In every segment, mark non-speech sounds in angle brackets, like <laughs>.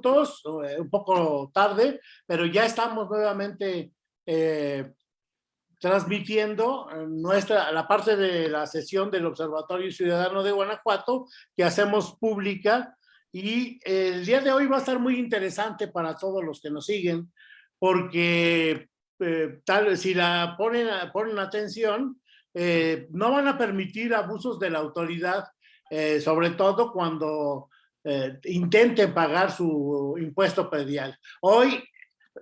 minutos, eh, un poco tarde, pero ya estamos nuevamente eh, transmitiendo nuestra, la parte de la sesión del Observatorio Ciudadano de Guanajuato que hacemos pública y el día de hoy va a estar muy interesante para todos los que nos siguen porque eh, tal si la ponen, ponen atención, eh, no van a permitir abusos de la autoridad, eh, sobre todo cuando intenten pagar su impuesto predial. Hoy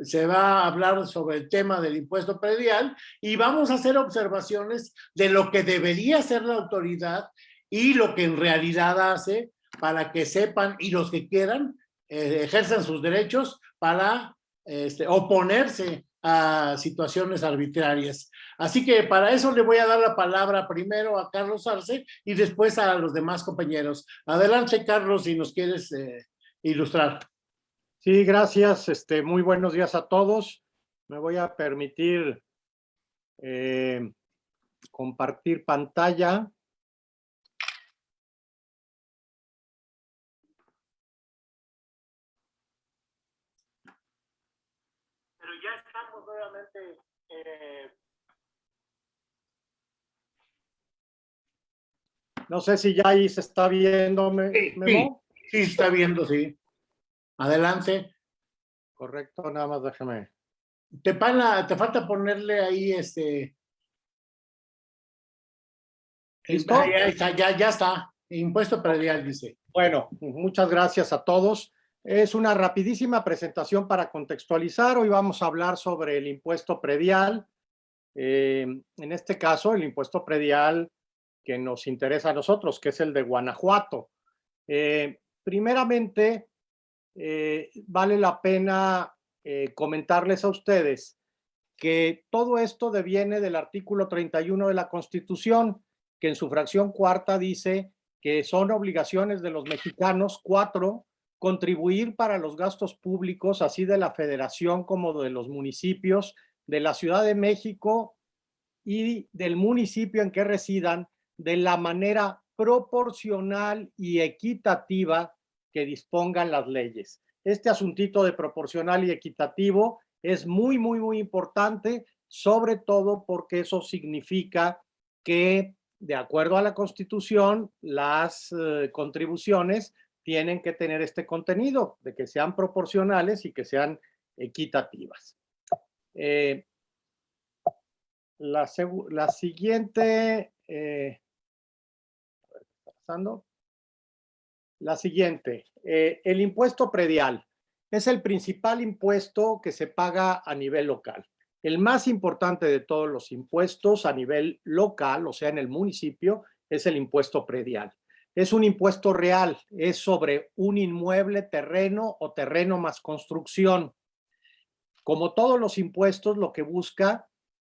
se va a hablar sobre el tema del impuesto predial y vamos a hacer observaciones de lo que debería hacer la autoridad y lo que en realidad hace para que sepan y los que quieran ejerzan sus derechos para este, oponerse a situaciones arbitrarias. Así que para eso le voy a dar la palabra primero a Carlos Arce y después a los demás compañeros. Adelante, Carlos, si nos quieres eh, ilustrar. Sí, gracias. Este, muy buenos días a todos. Me voy a permitir eh, compartir pantalla. Eh, no sé si ya ahí se está viendo, Memo. Sí, sí, está viendo, sí. Adelante. Correcto, nada más déjame. Te, te falta ponerle ahí este... ¿Listo? Ya, ya, ya está. Impuesto predial, dice. Bueno, muchas gracias a todos. Es una rapidísima presentación para contextualizar. Hoy vamos a hablar sobre el impuesto predial. Eh, en este caso, el impuesto predial que nos interesa a nosotros, que es el de Guanajuato. Eh, primeramente, eh, vale la pena comentarles a ustedes que todo esto deviene del artículo 31 de la Constitución, que en su fracción cuarta dice que son obligaciones de los mexicanos, cuatro, contribuir para los gastos públicos, así de la federación como de los municipios, de la Ciudad de México y del municipio en que residan, de la manera proporcional y equitativa que dispongan las leyes. Este asuntito de proporcional y equitativo es muy, muy, muy importante, sobre todo porque eso significa que, de acuerdo a la Constitución, las eh, contribuciones tienen que tener este contenido, de que sean proporcionales y que sean equitativas. Eh, la, siguiente, eh, pasando. La siguiente, eh, el impuesto predial es el principal impuesto que se paga a nivel local. El más importante de todos los impuestos a nivel local, o sea, en el municipio, es el impuesto predial. Es un impuesto real, es sobre un inmueble, terreno o terreno más construcción. Como todos los impuestos, lo que busca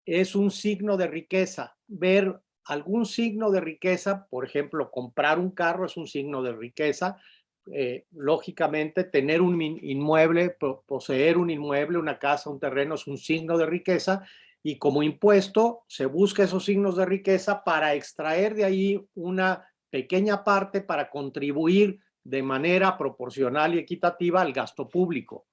es un signo de riqueza, ver algún signo de riqueza, por ejemplo, comprar un carro es un signo de riqueza, eh, lógicamente tener un inmueble, poseer un inmueble, una casa, un terreno es un signo de riqueza y como impuesto se busca esos signos de riqueza para extraer de ahí una pequeña parte para contribuir de manera proporcional y equitativa al gasto público.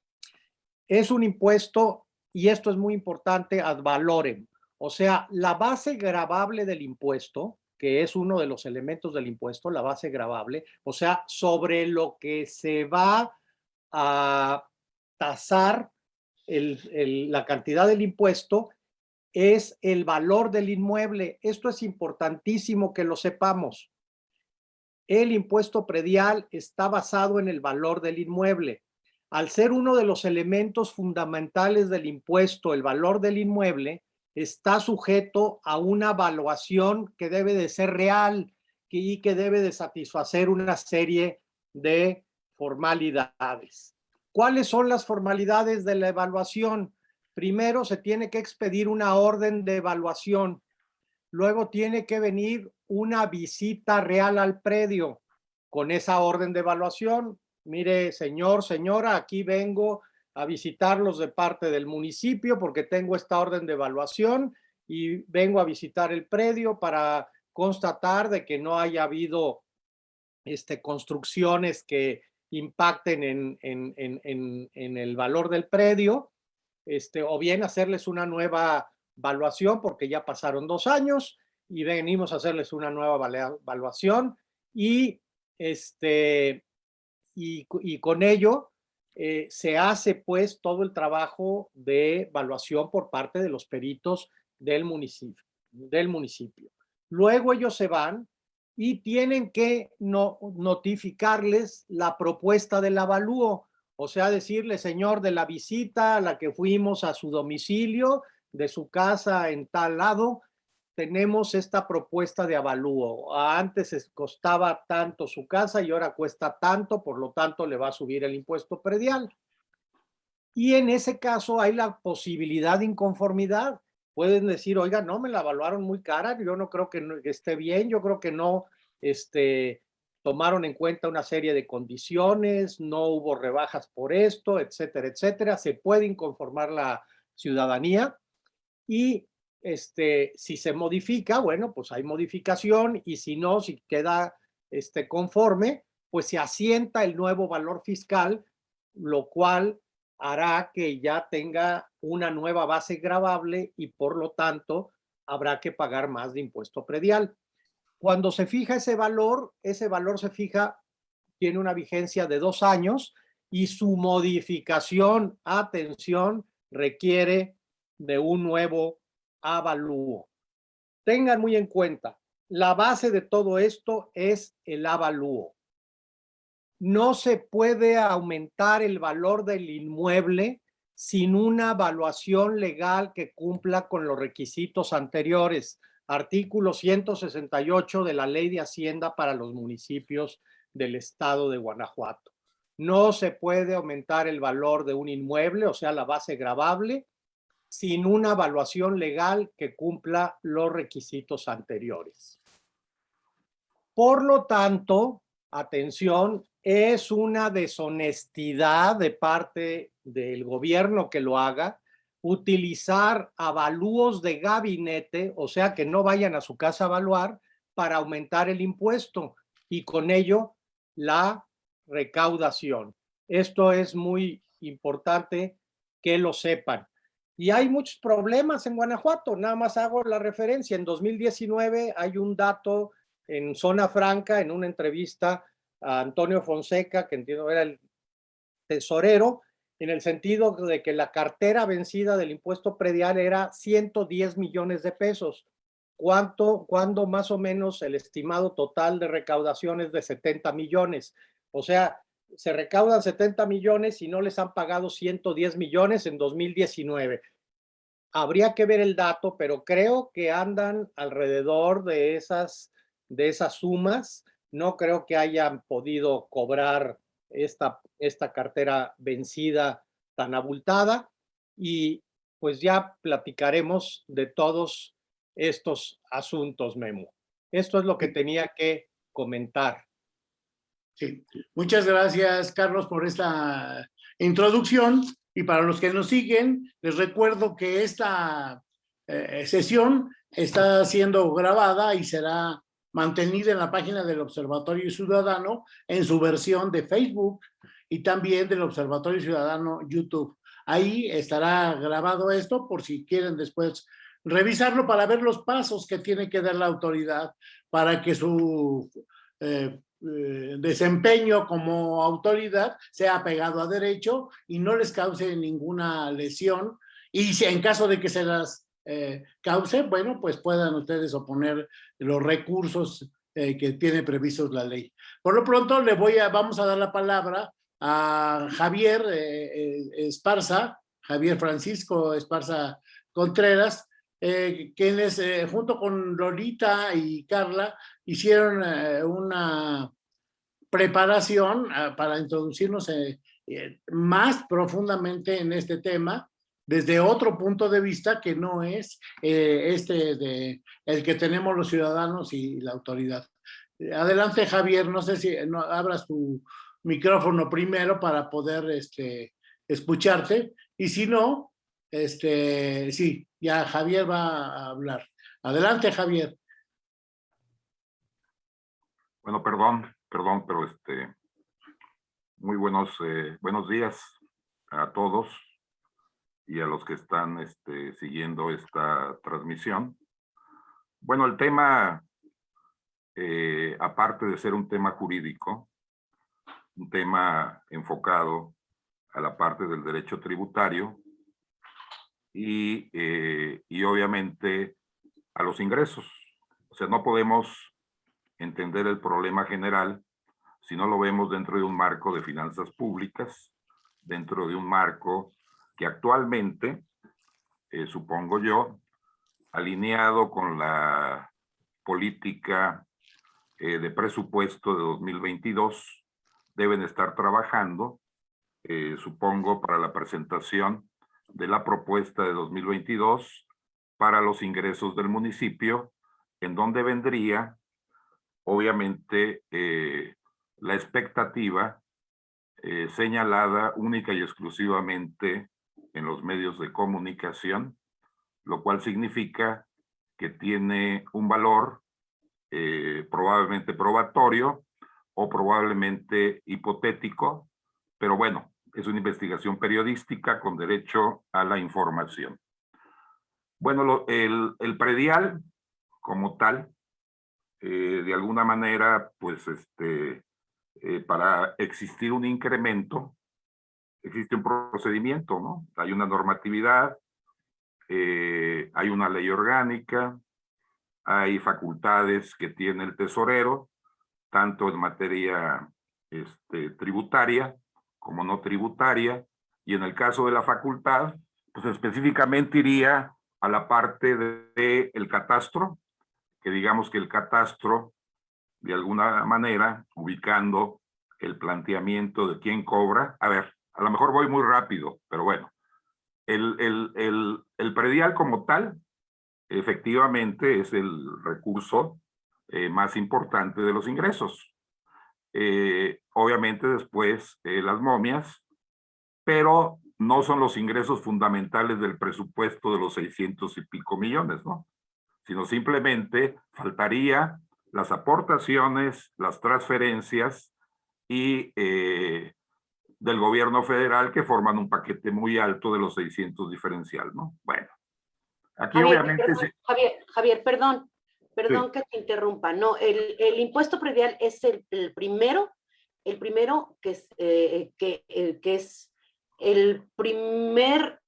Es un impuesto, y esto es muy importante, ad valorem, o sea, la base gravable del impuesto, que es uno de los elementos del impuesto, la base gravable, o sea, sobre lo que se va a tasar la cantidad del impuesto, es el valor del inmueble. Esto es importantísimo que lo sepamos. El impuesto predial está basado en el valor del inmueble. Al ser uno de los elementos fundamentales del impuesto, el valor del inmueble, está sujeto a una evaluación que debe de ser real y que debe de satisfacer una serie de formalidades. ¿Cuáles son las formalidades de la evaluación? Primero, se tiene que expedir una orden de evaluación. Luego tiene que venir una visita real al predio con esa orden de evaluación. Mire, señor, señora, aquí vengo a visitarlos de parte del municipio porque tengo esta orden de evaluación y vengo a visitar el predio para constatar de que no haya habido este, construcciones que impacten en, en, en, el valor del predio, este, o bien hacerles una nueva evaluación porque ya pasaron dos años y venimos a hacerles una nueva evaluación y, este, y, y con ello eh, se hace pues todo el trabajo de evaluación por parte de los peritos del municipio. Del municipio. Luego ellos se van y tienen que no, notificarles la propuesta del avalúo, o sea, decirle, señor, de la visita a la que fuimos a su domicilio, de su casa en tal lado, tenemos esta propuesta de avalúo. Antes costaba tanto su casa y ahora cuesta tanto, por lo tanto le va a subir el impuesto predial. Y en ese caso hay la posibilidad de inconformidad pueden decir, oiga, no, me la evaluaron muy cara, yo no creo que, esté bien, yo creo que no este, tomaron en cuenta una serie de condiciones, no hubo rebajas por esto, etcétera, etcétera. Se puede inconformar la ciudadanía y este, si se modifica, bueno, pues hay modificación y si no, si queda este, conforme, pues se asienta el nuevo valor fiscal, lo cual hará que ya tenga una nueva base grabable y por lo tanto habrá que pagar más de impuesto predial. Cuando se fija ese valor, ese valor se fija, tiene una vigencia de dos años y su modificación, atención, requiere de un nuevo avalúo. Tengan muy en cuenta, la base de todo esto es el avalúo no se puede aumentar el valor del inmueble sin una evaluación legal que cumpla con los requisitos anteriores. Artículo 168 de la Ley de Hacienda para los municipios del estado de Guanajuato. No se puede aumentar el valor de un inmueble, o sea, la base gravable, sin una evaluación legal que cumpla los requisitos anteriores. Por lo tanto, atención, es una deshonestidad de parte del gobierno que lo haga, utilizar avalúos de gabinete, o sea, que no vayan a su casa a evaluar para aumentar el impuesto y con ello la recaudación. Esto es muy importante que lo sepan. Y hay muchos problemas en Guanajuato, nada más hago la referencia. En 2019 hay un dato en Zona Franca, en una entrevista a Antonio Fonseca, que entiendo era el tesorero, en el sentido de que la cartera vencida del impuesto predial era 110 millones de pesos. ¿Cuánto, cuando más o menos el estimado total de recaudación es de 70 millones? O sea, se recaudan 70 millones y no les han pagado 110 millones en 2019. Habría que ver el dato, pero creo que andan alrededor de esas, de esas sumas no creo que hayan podido cobrar esta, esta cartera vencida tan abultada y pues ya platicaremos de todos estos asuntos, Memo. Esto es lo que tenía que comentar. Sí, muchas gracias, Carlos, por esta introducción. Y para los que nos siguen, les recuerdo que esta eh, sesión está siendo grabada y será mantenida en la página del Observatorio Ciudadano en su versión de Facebook y también del Observatorio Ciudadano YouTube. Ahí estará grabado esto por si quieren después revisarlo para ver los pasos que tiene que dar la autoridad para que su eh, eh, desempeño como autoridad sea apegado a derecho y no les cause ninguna lesión y si en caso de que se las eh, cause, bueno, pues puedan ustedes oponer los recursos eh, que tiene previstos la ley. Por lo pronto, le voy a, vamos a dar la palabra a Javier Esparza, Javier Francisco Esparza Contreras, quienes junto con Lolita y Carla hicieron una preparación para introducirnos más profundamente en este tema desde otro punto de vista que no es eh, este de el que tenemos los ciudadanos y la autoridad. Adelante, Javier, no sé si no, abras tu micrófono primero para poder este, escucharte, y si no, este, sí, ya Javier va a hablar. Adelante, Javier. Bueno, perdón, perdón, pero este, muy buenos, eh, buenos días a todos y a los que están este, siguiendo esta transmisión. Bueno, el tema, eh, aparte de ser un tema jurídico, un tema enfocado a la parte del derecho tributario y, eh, y obviamente a los ingresos. O sea, no podemos entender el problema general si no lo vemos dentro de un marco de finanzas públicas, dentro de un marco que actualmente, eh, supongo yo, alineado con la política eh, de presupuesto de 2022, deben estar trabajando, supongo, para la presentación de la propuesta de 2022 para los ingresos del municipio, en donde vendría, obviamente, la expectativa eh, señalada única y exclusivamente en los medios de comunicación, lo cual significa que tiene un valor eh, probablemente probatorio o probablemente hipotético, pero bueno, es una investigación periodística con derecho a la información. Bueno, el, el predial como tal, eh, de alguna manera, pues este, eh, para existir un incremento, existe un procedimiento, ¿no? Hay una normatividad, eh, hay una ley orgánica, hay facultades que tiene el tesorero, tanto en materia este, tributaria como no tributaria, y en el caso de la facultad, pues específicamente iría a la parte del de, el catastro, que digamos que el catastro de alguna manera, ubicando el planteamiento de quién cobra. A ver, a lo mejor voy muy rápido, pero bueno. El, el, el, el predial como tal, efectivamente, es el recurso eh, más importante de los ingresos. Eh, obviamente después eh, las momias, pero no son los ingresos fundamentales del presupuesto de los 600 y pico millones, ¿no? Sino simplemente faltaría las aportaciones, las transferencias y eh, del gobierno federal que forman un paquete muy alto de los 600 diferencial, ¿no? Bueno, aquí obviamente... Javier, Javier, perdón, perdón que te interrumpa. No, el, el impuesto predial es el, el, primero, el primero que es, eh, que, eh, que es el primer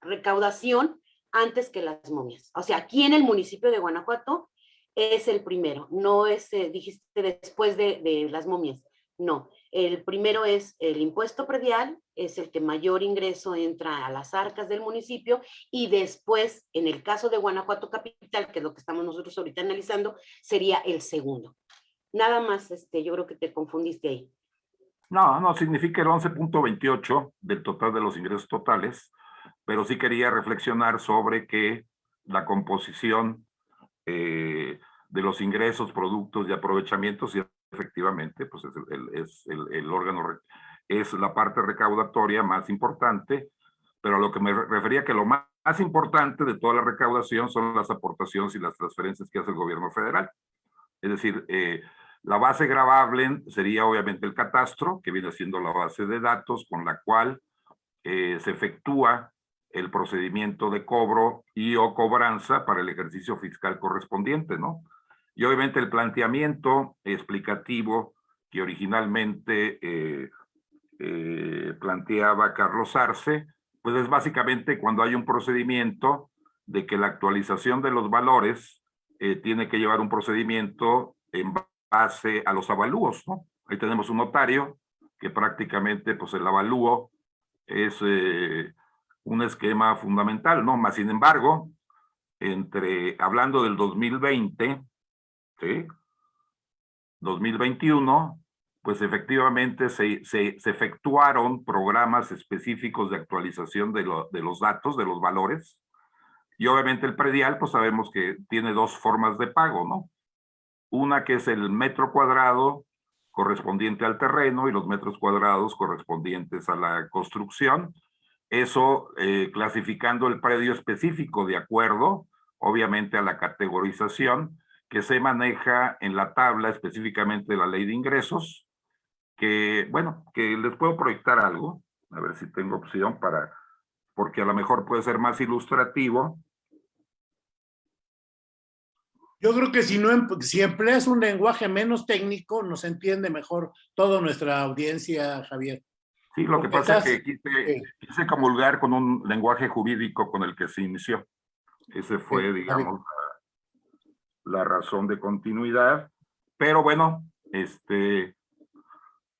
recaudación antes que las momias. O sea, aquí en el municipio de Guanajuato es el primero, no es, eh, dijiste después de, de, las momias, no. El primero es el impuesto predial, es el que mayor ingreso entra a las arcas del municipio y después, en el caso de Guanajuato Capital, que es lo que estamos nosotros ahorita analizando, sería el segundo. Nada más, este, yo creo que te confundiste ahí. No, no, significa el 11.28 del total de los ingresos totales, pero sí quería reflexionar sobre que la composición eh, de los ingresos, productos y aprovechamientos y efectivamente pues es, el, es el, el, órgano, es la parte recaudatoria más importante, pero a lo que me refería que lo más, importante de toda la recaudación son las aportaciones y las transferencias que hace el gobierno federal. Es decir, eh, la base gravable sería obviamente el catastro, que viene siendo la base de datos con la cual eh, se efectúa el procedimiento de cobro y o cobranza para el ejercicio fiscal correspondiente, ¿no? Y obviamente el planteamiento explicativo que originalmente eh, eh, planteaba Carlos Arce, pues es básicamente cuando hay un procedimiento de que la actualización de los valores eh, tiene que llevar un procedimiento en base a los avalúos, ¿no? Ahí tenemos un notario que prácticamente pues el avalúo es eh, un esquema fundamental, ¿no? Más sin embargo, entre, hablando del 2020, ¿sí? 2021, pues efectivamente se, se, efectuaron programas específicos de actualización de, lo, de los datos, de los valores, y obviamente el predial, pues sabemos que tiene dos formas de pago, ¿no? Una que es el metro cuadrado correspondiente al terreno y los metros cuadrados correspondientes a la construcción, eso eh, clasificando el predio específico de acuerdo, obviamente, a la categorización que se maneja en la tabla específicamente de la ley de ingresos, que, bueno, que les puedo proyectar algo, a ver si tengo opción para, porque a lo mejor puede ser más ilustrativo. Yo creo que si, no, em- si empleas un lenguaje menos técnico, nos entiende mejor toda nuestra audiencia, Javier. Sí, lo que pasa es estás- que quise, quise comulgar con un lenguaje jurídico con el que se inició. Ese fue, bien. digamos, la, la razón de continuidad. Pero bueno, este,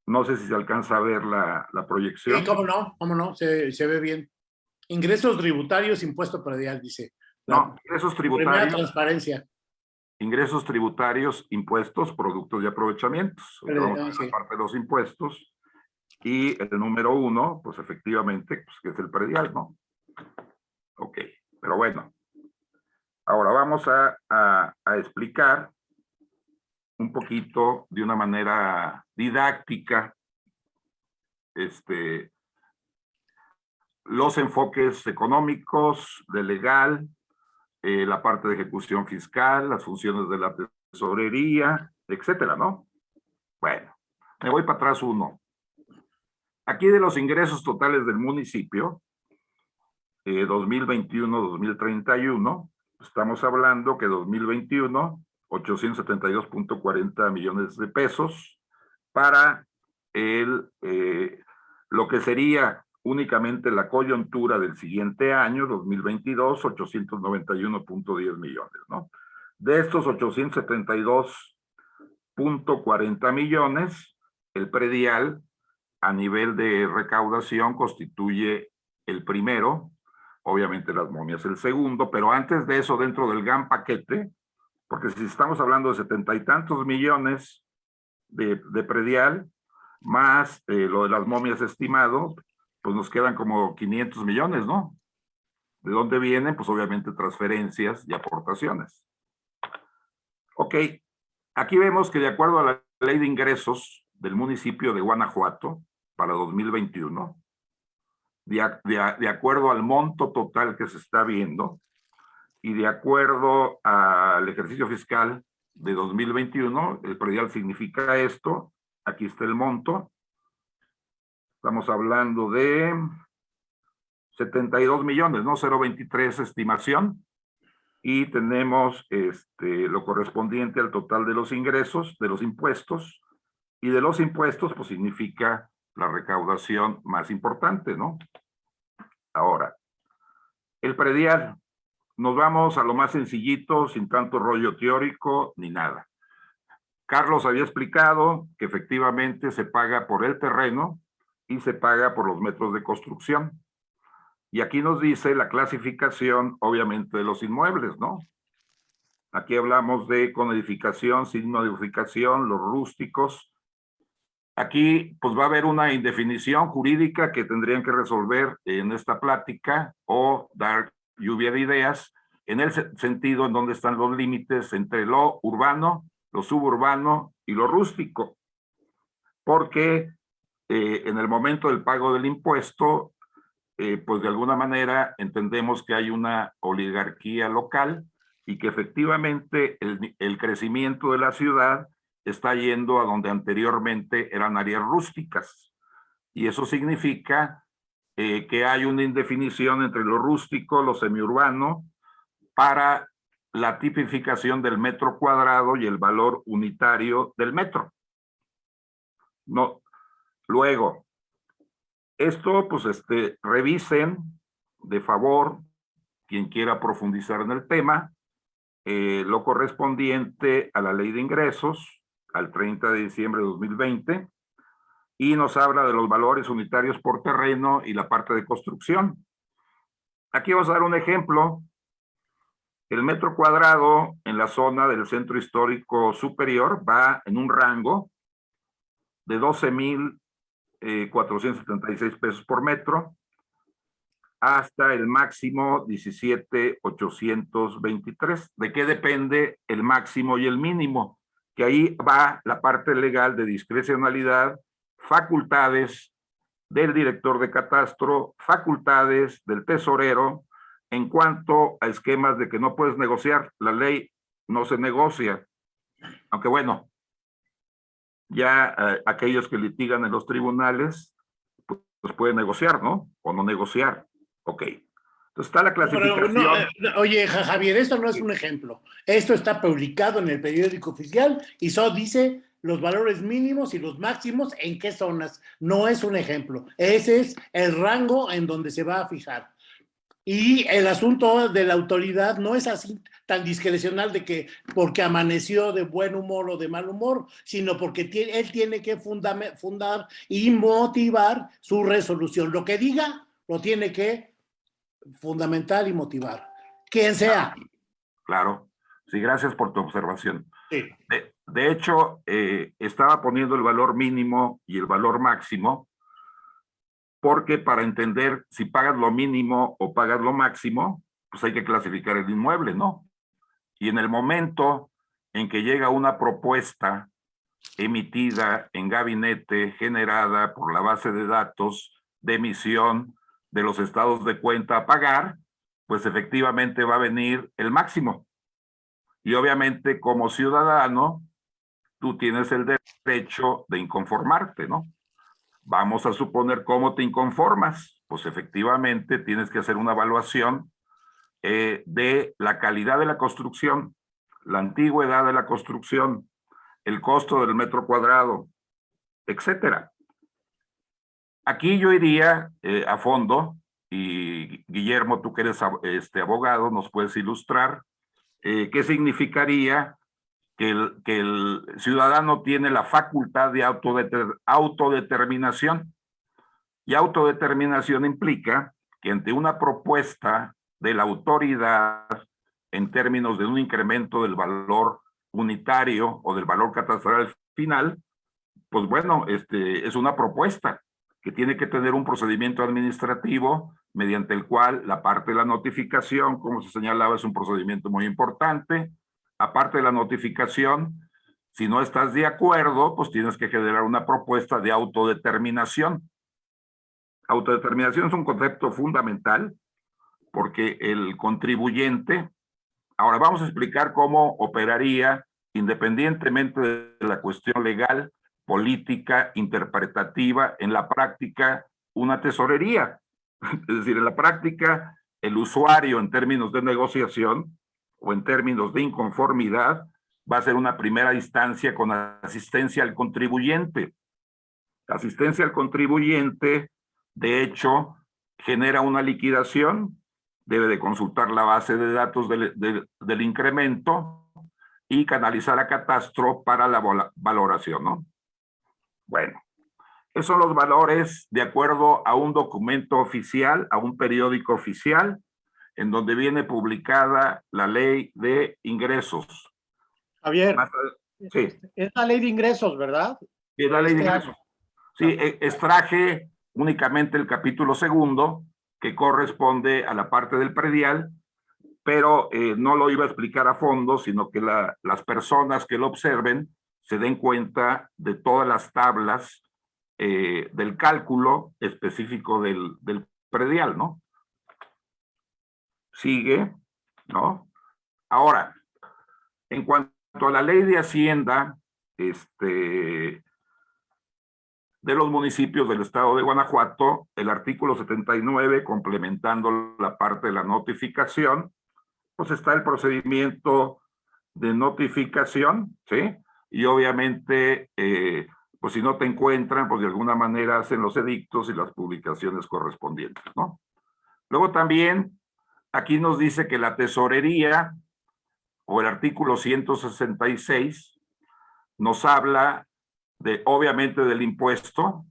no sé si se alcanza a ver la, la proyección. Sí, cómo no, cómo no, se, se ve bien. Ingresos tributarios, impuesto predial, dice. La No, ingresos primera tributarios, transparencia. ingresos tributarios, impuestos, productos y aprovechamientos. Pero, Vamos a sí. parte de los impuestos. Y el número uno, pues efectivamente, pues que es el predial, ¿no? Ok, pero bueno. Ahora vamos a, a- a explicar un poquito de una manera didáctica este, los enfoques económicos, de legal, eh, la parte de ejecución fiscal, las funciones de la tesorería, etcétera, ¿no? Bueno, me voy para atrás uno. Aquí de los ingresos totales del municipio, eh, 2021-2031, estamos hablando que 2021, 872.40 millones de pesos para el, eh, lo que sería únicamente la coyuntura del siguiente año, 2022, 891.10 millones, ¿no? De estos 872.40 millones, el predial a nivel de recaudación constituye el primero, obviamente las momias el segundo, pero antes de eso, dentro del GAN paquete, porque si estamos hablando de setenta y tantos millones de, de predial, más eh, lo de las momias estimado, pues nos quedan como 500 millones, ¿no? ¿De dónde vienen? Pues obviamente transferencias y aportaciones. Ok, aquí vemos que de acuerdo a la ley de ingresos del municipio de Guanajuato para 2021, de, acuerdo al monto total que se está viendo y de acuerdo al ejercicio fiscal de 2021, el predial significa esto, aquí está el monto, estamos hablando de 72 millones, ¿no? 0.23 estimación. Y tenemos este, lo correspondiente al total de los ingresos, de los impuestos. Y de los impuestos, pues significa la recaudación más importante, ¿no? Ahora, el predial. Nos vamos a lo más sencillito, sin tanto rollo teórico ni nada. Carlos había explicado que efectivamente se paga por el terreno y se paga por los metros de construcción. Y aquí nos dice la clasificación, obviamente, de los inmuebles, ¿no? Aquí hablamos de con edificación, sin modificación, los rústicos. Aquí, pues va a haber una indefinición jurídica que tendrían que resolver en esta plática o dar lluvia de ideas en el se- sentido en donde están los límites entre lo urbano, lo suburbano y lo rústico. Porque eh, en el momento del pago del impuesto, eh, pues de alguna manera entendemos que hay una oligarquía local y que efectivamente el, el crecimiento de la ciudad está yendo a donde anteriormente eran áreas rústicas. Y eso significa eh, que hay una indefinición entre lo rústico, lo semiurbano, para la tipificación del metro cuadrado y el valor unitario del metro. No. Luego, esto, pues, este, revisen de favor, quien quiera profundizar en el tema, eh, lo correspondiente a la ley de ingresos al 30 de diciembre de 2020 y nos habla de los valores unitarios por terreno y la parte de construcción. Aquí vamos a dar un ejemplo. El metro cuadrado en la zona del centro histórico superior va en un rango de 12,476 pesos por metro hasta el máximo 17,823. ¿De qué depende el máximo y el mínimo? Que ahí va la parte legal de discrecionalidad, facultades del director de catastro, facultades del tesorero, en cuanto a esquemas de que no puedes negociar, la ley no se negocia. Aunque bueno, ya eh, aquellos que litigan en los tribunales, pues, pues pueden negociar, ¿no? O no negociar. Ok. Entonces está la clasificación. no, eh, oye, Ja- Javier, esto no es un ejemplo. Esto está publicado en el periódico oficial y solo dice los valores mínimos y los máximos en qué zonas. No es un ejemplo. Ese es el rango en donde se va a fijar. Y el asunto de la autoridad no es así tan discrecional de que porque amaneció de buen humor o de mal humor, sino porque él tiene que fundame- fundar y motivar su resolución. Lo que diga, lo tiene que fundamentar y motivar. Quien sea. Claro. Sí, gracias por tu observación. Sí. De, de hecho, eh, estaba poniendo el valor mínimo y el valor máximo, porque para entender si pagas lo mínimo o pagas lo máximo, pues hay que clasificar el inmueble, ¿no? Y en el momento en que llega una propuesta emitida en gabinete, generada por la base de datos de emisión de los estados de cuenta a pagar, pues efectivamente va a venir el máximo. Y obviamente como ciudadano, tú tienes el derecho de inconformarte, ¿no? Vamos a suponer cómo te inconformas. Pues efectivamente tienes que hacer una evaluación eh, de la calidad de la construcción, la antigüedad de la construcción, el costo del metro cuadrado, etcétera. Aquí yo iría eh, a fondo y Guillermo, tú que eres este, abogado, nos puedes ilustrar eh, qué significaría que el, ciudadano tiene la facultad de autodeter- autodeterminación. Y autodeterminación implica que ante una propuesta de la autoridad en términos de un incremento del valor unitario o del valor catastral final, pues bueno, este, es una propuesta que tiene que tener un procedimiento administrativo mediante el cual la parte de la notificación, como se señalaba, es un procedimiento muy importante. Aparte de la notificación, si no estás de acuerdo, pues tienes que generar una propuesta de autodeterminación. Autodeterminación es un concepto fundamental porque el contribuyente, ahora vamos a explicar cómo operaría independientemente de la cuestión legal, política, interpretativa, en la práctica, una tesorería. <laughs> Es decir, en la práctica, el usuario en términos de negociación o en términos de inconformidad va a ser una primera instancia con asistencia al contribuyente. Asistencia al contribuyente, de hecho, genera una liquidación, debe de consultar la base de datos del, del- incremento y canalizar a catastro para la valoración, ¿no? Bueno, esos son los valores de acuerdo a un documento oficial, a un periódico oficial, en donde viene publicada la ley de ingresos. Javier, Sí, es la ley de ingresos, ¿verdad? es la ley de Este año. ingresos. Sí, e- extraje únicamente el capítulo segundo, que corresponde a la parte del predial, pero eh, no lo iba a explicar a fondo, sino que la- las personas que lo observen se den cuenta de todas las tablas eh, del cálculo específico del, del predial, ¿no? Sigue, ¿no? Ahora, en cuanto a la ley de Hacienda, este, de los municipios del estado de Guanajuato, el artículo 79, complementando la parte de la notificación, pues está el procedimiento de notificación, ¿sí? Y obviamente, eh, pues si no te encuentran, pues de alguna manera hacen los edictos y las publicaciones correspondientes, ¿no? Luego también, aquí nos dice que la tesorería, o el artículo 166, nos habla de, obviamente, del impuesto,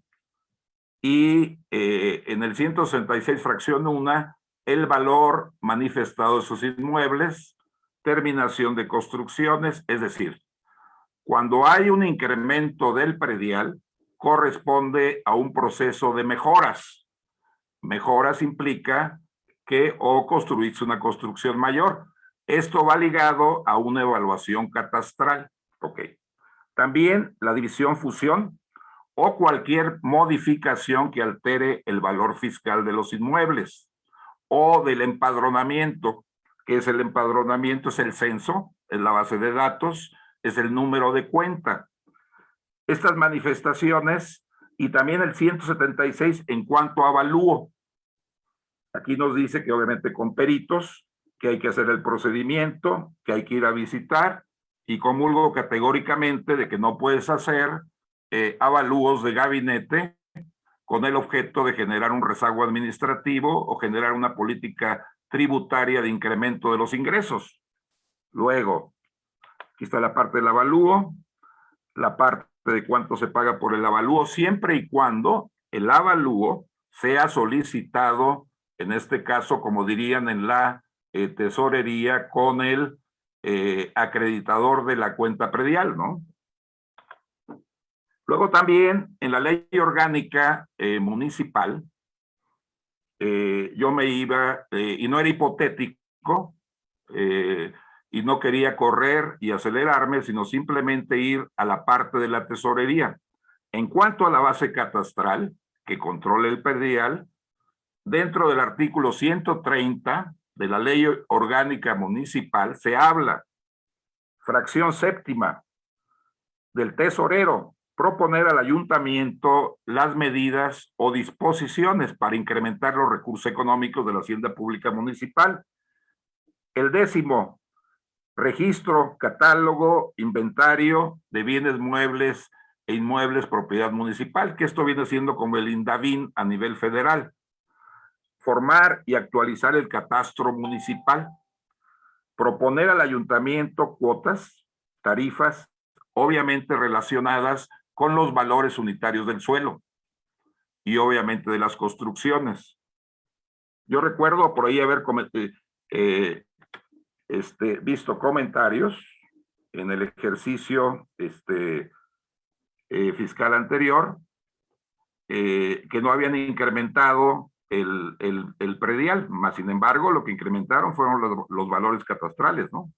y eh, en el 166, fracción 1, el valor manifestado de sus inmuebles, terminación de construcciones, es decir, cuando hay un incremento del predial, corresponde a un proceso de mejoras. Mejoras implica o construirse una construcción mayor. Esto va ligado a una evaluación catastral. Ok. También la división fusión o cualquier modificación que altere el valor fiscal de los inmuebles o del empadronamiento, que es el empadronamiento, es el censo, es la base de datos, es el número de cuenta. estas manifestaciones y también el 176 en cuanto a avalúo. Aquí nos dice que obviamente con peritos, que hay que hacer el procedimiento, que hay que ir a visitar y comulgo categóricamente de que no puedes hacer eh, avalúos de gabinete con el objeto de generar un rezago administrativo o generar una política tributaria de incremento de los ingresos. Luego, aquí está la parte del avalúo, la parte de cuánto se paga por el avalúo, siempre y cuando el avalúo sea solicitado, en este caso, como dirían en la eh, tesorería, con el eh, acreditador de la cuenta predial, ¿no? Luego también en la ley orgánica eh, municipal, yo me iba, y no era hipotético, y no quería correr y acelerarme, sino simplemente ir a la parte de la tesorería. En cuanto a la base catastral, que controla el perdial, dentro del artículo 130 de la ley orgánica municipal se habla, fracción séptima, del tesorero, proponer al ayuntamiento las medidas o disposiciones para incrementar los recursos económicos de la hacienda pública municipal. El décimo, registro, catálogo, inventario de bienes muebles e inmuebles propiedad municipal, que esto viene siendo como el INDAVIN a nivel federal. Formar y actualizar el catastro municipal. Proponer al ayuntamiento cuotas, tarifas, obviamente relacionadas con los valores unitarios del suelo y obviamente de las construcciones. Yo recuerdo por ahí haber eh, eh este, visto comentarios en el ejercicio este, eh, fiscal anterior que no habían incrementado el, el, predial, más sin embargo lo que incrementaron fueron los, los valores catastrales, ¿no?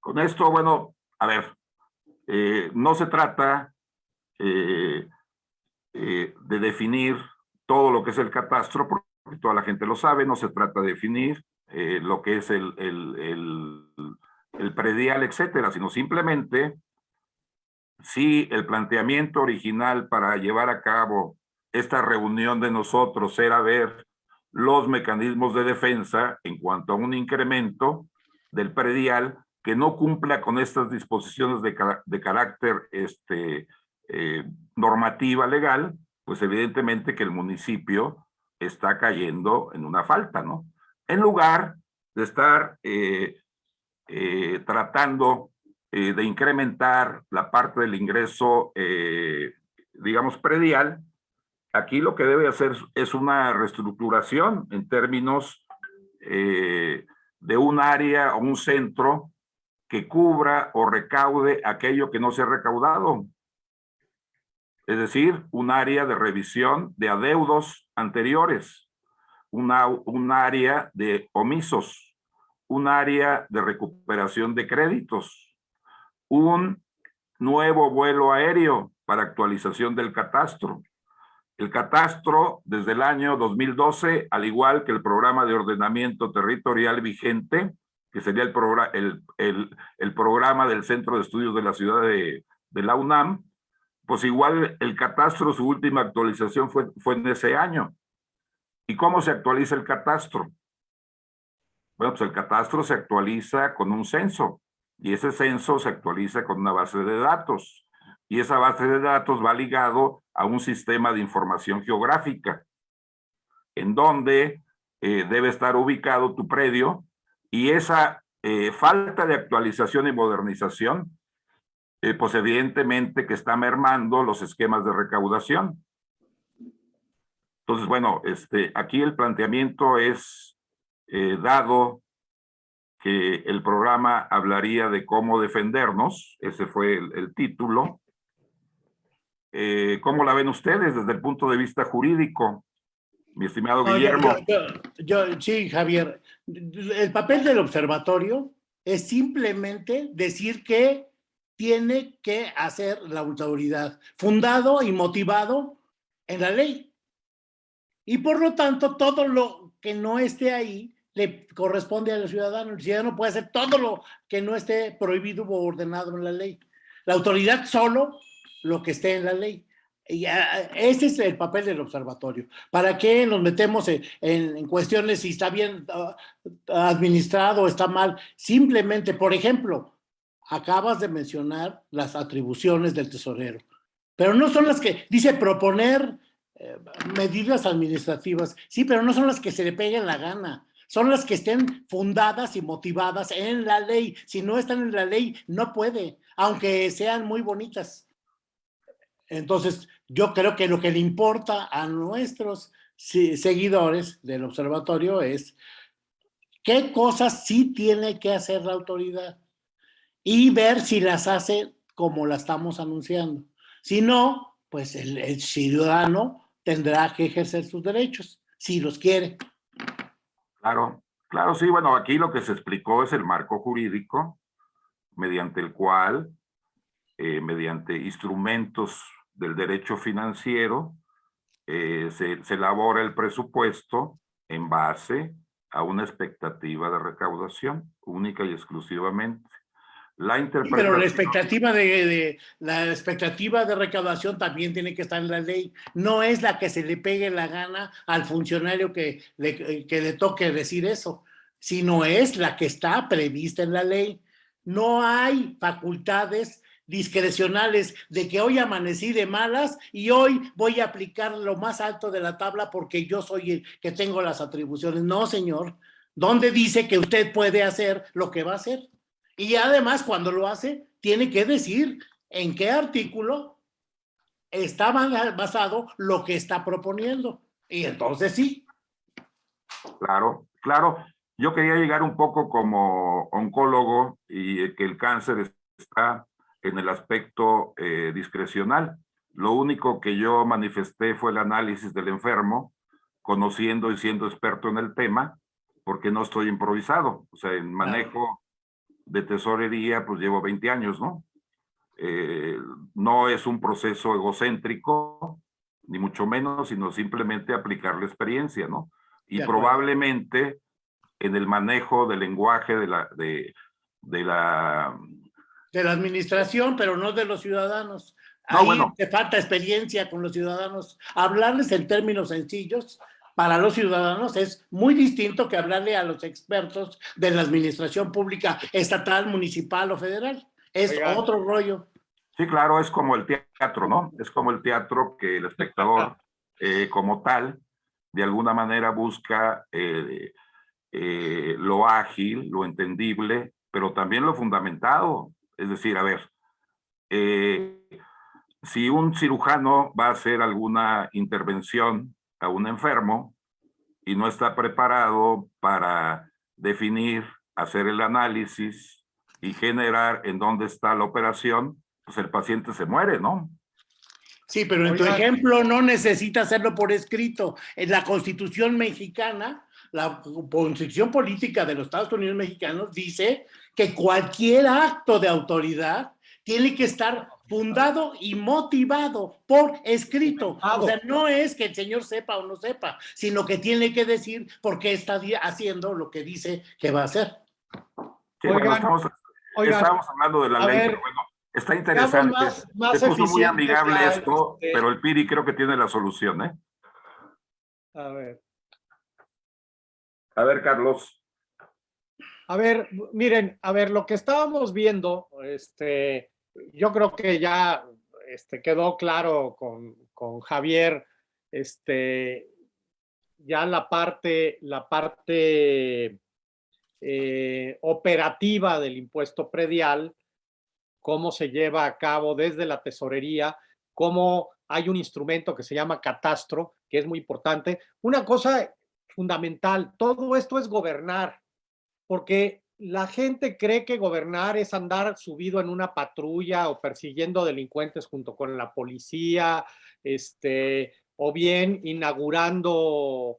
Con esto, bueno, a ver, eh, no se trata eh, eh, de definir todo lo que es el catastro, porque toda la gente lo sabe, no se trata de definir lo que es el, el, predial, etcétera, sino simplemente si el planteamiento original para llevar a cabo esta reunión de nosotros era ver los mecanismos de defensa en cuanto a un incremento del predial, que no cumpla con estas disposiciones de, de carácter este, eh, normativa legal, pues evidentemente que el municipio está cayendo en una falta, ¿no? En lugar de estar eh, eh, tratando de incrementar la parte del ingreso, digamos, predial, aquí lo que debe hacer es una reestructuración en términos de un área o un centro que cubra o recaude aquello que no se ha recaudado. Es decir, un área de revisión de adeudos anteriores, una, un área de omisos, un área de recuperación de créditos, un nuevo vuelo aéreo para actualización del catastro. El catastro desde el año 2012, al igual que el programa de ordenamiento territorial vigente, que sería el, programa, el, el, programa del Centro de Estudios de la Ciudad de, de, la UNAM, pues igual el catastro, su última actualización fue, fue en ese año. ¿Y cómo se actualiza el catastro? Bueno, pues el catastro se actualiza con un censo y ese censo se actualiza con una base de datos y esa base de datos va ligado a un sistema de información geográfica en donde eh, debe estar ubicado tu predio y esa eh, falta de actualización y modernización, eh, pues evidentemente que está mermando los esquemas de recaudación. Entonces, bueno, este, aquí el planteamiento es, eh, dado que el programa hablaría de cómo defendernos, ese fue el, título, ¿cómo la ven ustedes desde el punto de vista jurídico? mi estimado Guillermo. Yo, sí, Javier. El papel del observatorio es simplemente decir que tiene que hacer la autoridad, fundado y motivado en la ley. Y por lo tanto, todo lo que no esté ahí le corresponde al ciudadano. El ciudadano puede hacer todo lo que no esté prohibido o ordenado en la ley. La autoridad solo lo que esté en la ley. Y ese es el papel del observatorio. ¿Para qué nos metemos en, cuestiones si está bien uh, administrado o está mal? Simplemente, por ejemplo, acabas de mencionar las atribuciones del tesorero, pero no son las que, dice proponer eh, medidas administrativas, sí, pero no son las que se le peguen la gana, son las que estén fundadas y motivadas en la ley. Si no están en la ley, no puede, aunque sean muy bonitas. Entonces, yo creo que lo que le importa a nuestros seguidores del observatorio es qué cosas sí tiene que hacer la autoridad y ver si las hace como la estamos anunciando. Si no, pues el, ciudadano tendrá que ejercer sus derechos, si los quiere. Claro, claro, sí, bueno, aquí lo que se explicó es el marco jurídico mediante el cual, eh, mediante instrumentos del derecho financiero, eh, se, elabora el presupuesto en base a una expectativa de recaudación única y exclusivamente. La interpretación... pero la expectativa de, la expectativa de recaudación también tiene que estar en la ley. No es la que se le pegue la gana al funcionario que le, que le toque decir eso, sino es la que está prevista en la ley. No hay facultades discrecionales de que hoy amanecí de malas y hoy voy a aplicar lo más alto de la tabla porque yo soy el que tengo las atribuciones. No, señor. ¿Dónde dice que usted puede hacer lo que va a hacer? Y además, cuando lo hace, tiene que decir en qué artículo está basado lo que está proponiendo. Y entonces sí. Claro, claro. Yo quería llegar un poco como oncólogo y que el cáncer está en el aspecto eh, discrecional. Lo único que yo manifesté fue el análisis del enfermo, conociendo y siendo experto en el tema, porque no estoy improvisado. O sea, en manejo de tesorería, pues llevo 20 años, ¿no? Eh, no es un proceso egocéntrico, ni mucho menos, sino simplemente aplicar la experiencia, ¿no? Y probablemente en el manejo del lenguaje de la, de, de la de la administración, pero no de los ciudadanos. Ahí te falta experiencia con los ciudadanos. Hablarles en términos sencillos para los ciudadanos es muy distinto que hablarle a los expertos de la administración pública estatal, municipal o federal. Es otro rollo. Sí, claro, es como el teatro, ¿no? Es como el teatro que el espectador eh, como tal, de alguna manera busca eh, eh, lo ágil, lo entendible, pero también lo fundamentado. Es decir, a ver, si un cirujano va a hacer alguna intervención a un enfermo y no está preparado para definir, hacer el análisis y generar en dónde está la operación, pues el paciente se muere, ¿no? Sí, pero en tu ejemplo no necesita hacerlo por escrito. En la Constitución mexicana, la Constitución política de los Estados Unidos mexicanos dice que cualquier acto de autoridad tiene que estar fundado y motivado por escrito. O sea, no es que el señor sepa o no sepa, sino que tiene que decir por qué está haciendo lo que dice que va a hacer. estamos, hablando de la ley, pero bueno, está interesante. Más, puso muy amigable esto, este pero el PIRI creo que tiene la solución, ¿eh? A ver. A ver, Carlos. A ver, miren, a ver, lo que estábamos viendo, este, yo creo que ya este, quedó claro con, Javier, este, ya la parte, la parte eh, operativa del impuesto predial, cómo se lleva a cabo desde la tesorería, cómo hay un instrumento que se llama catastro, que es muy importante. Una cosa fundamental, todo esto es gobernar porque la gente cree que gobernar es andar subido en una patrulla o persiguiendo delincuentes junto con la policía, este, o bien inaugurando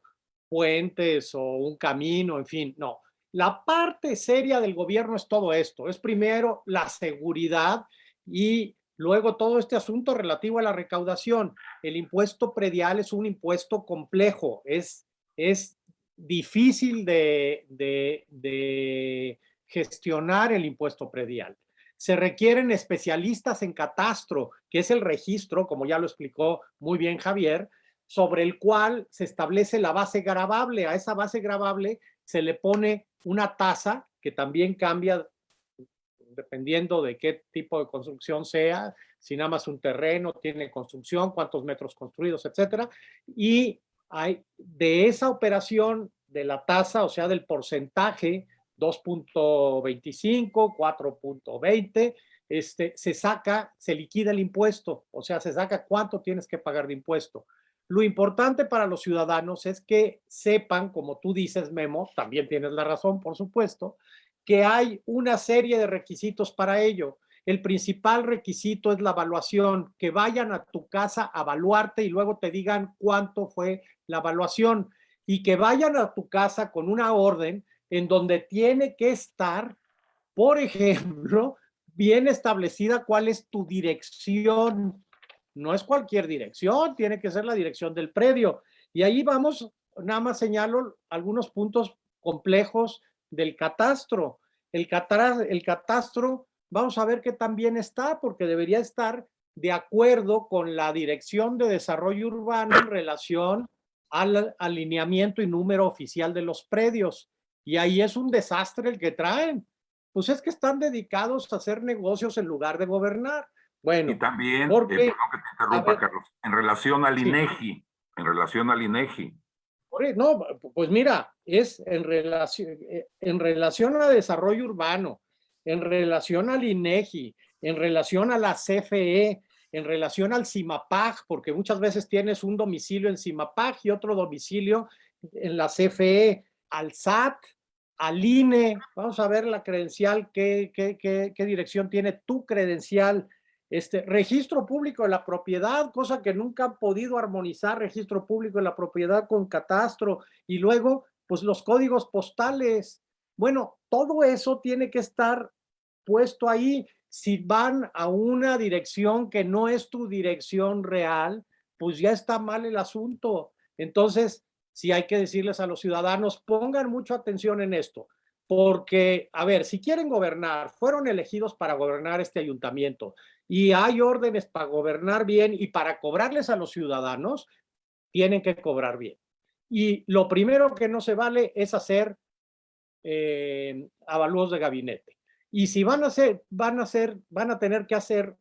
puentes o un camino, en fin, no. La parte seria del gobierno es todo esto. Es primero la seguridad Y luego todo este asunto relativo a la recaudación. El impuesto predial es un impuesto complejo, es, es difícil de, gestionar el impuesto predial. Se requieren especialistas en catastro, que es el registro, como ya lo explicó muy bien Javier, sobre el cual se establece la base gravable. A esa base gravable se le pone una tasa que también cambia dependiendo de qué tipo de construcción sea, si nada más un terreno tiene construcción, cuántos metros construidos, etcétera. Y de esa operación de la tasa, o sea, del porcentaje 2.25, 4.20, este, se saca, se liquida el impuesto, o sea, se saca cuánto tienes que pagar de impuesto. Lo importante para los ciudadanos es que sepan, como tú dices, Memo, también tienes la razón, por supuesto, que hay una serie de requisitos para ello. El principal requisito es la evaluación, que vayan a tu casa a evaluarte y luego te digan cuánto fue la evaluación y que vayan a tu casa con una orden en donde tiene que estar, por ejemplo, bien establecida cuál es tu dirección no es cualquier dirección, tiene que ser la dirección del predio. Y ahí vamos, nada más señalo algunos puntos complejos del catastro. El, el catastro, vamos a ver que también está, porque debería estar de acuerdo con la Dirección de Desarrollo Urbano en relación al alineamiento y número oficial de los predios. Y ahí es un desastre el que traen. Pues es que están dedicados a hacer negocios en lugar de gobernar. Bueno, y también, eh, porque, perdón que te interrumpa, Carlos, en relación al INEGI, en relación al INEGI. No, pues mira, es en relación, eh, en relación a desarrollo urbano, en relación al INEGI, en relación a la CFE, en relación al CIMAPAG, porque muchas veces tienes un domicilio en CIMAPAG y otro domicilio en la CFE, al SAT, al INE, vamos a ver la credencial, qué, qué, qué, qué dirección tiene tu credencial, este, registro público de la propiedad, cosa que nunca han podido armonizar registro público de la propiedad con catastro, y luego, pues los códigos postales. Bueno, todo eso tiene que estar puesto ahí. Si van a una dirección que no es tu dirección real, pues ya está mal el asunto. Entonces, sí hay que decirles a los ciudadanos, pongan mucha atención en esto, porque, a ver, si quieren gobernar, fueron elegidos para gobernar este ayuntamiento, y hay órdenes para gobernar bien y para cobrarles a los ciudadanos, tienen que cobrar bien. Y lo primero que no se vale es hacer eh, avalúos de gabinete. Y si van a hacer, van a hacer, van a tener que hacer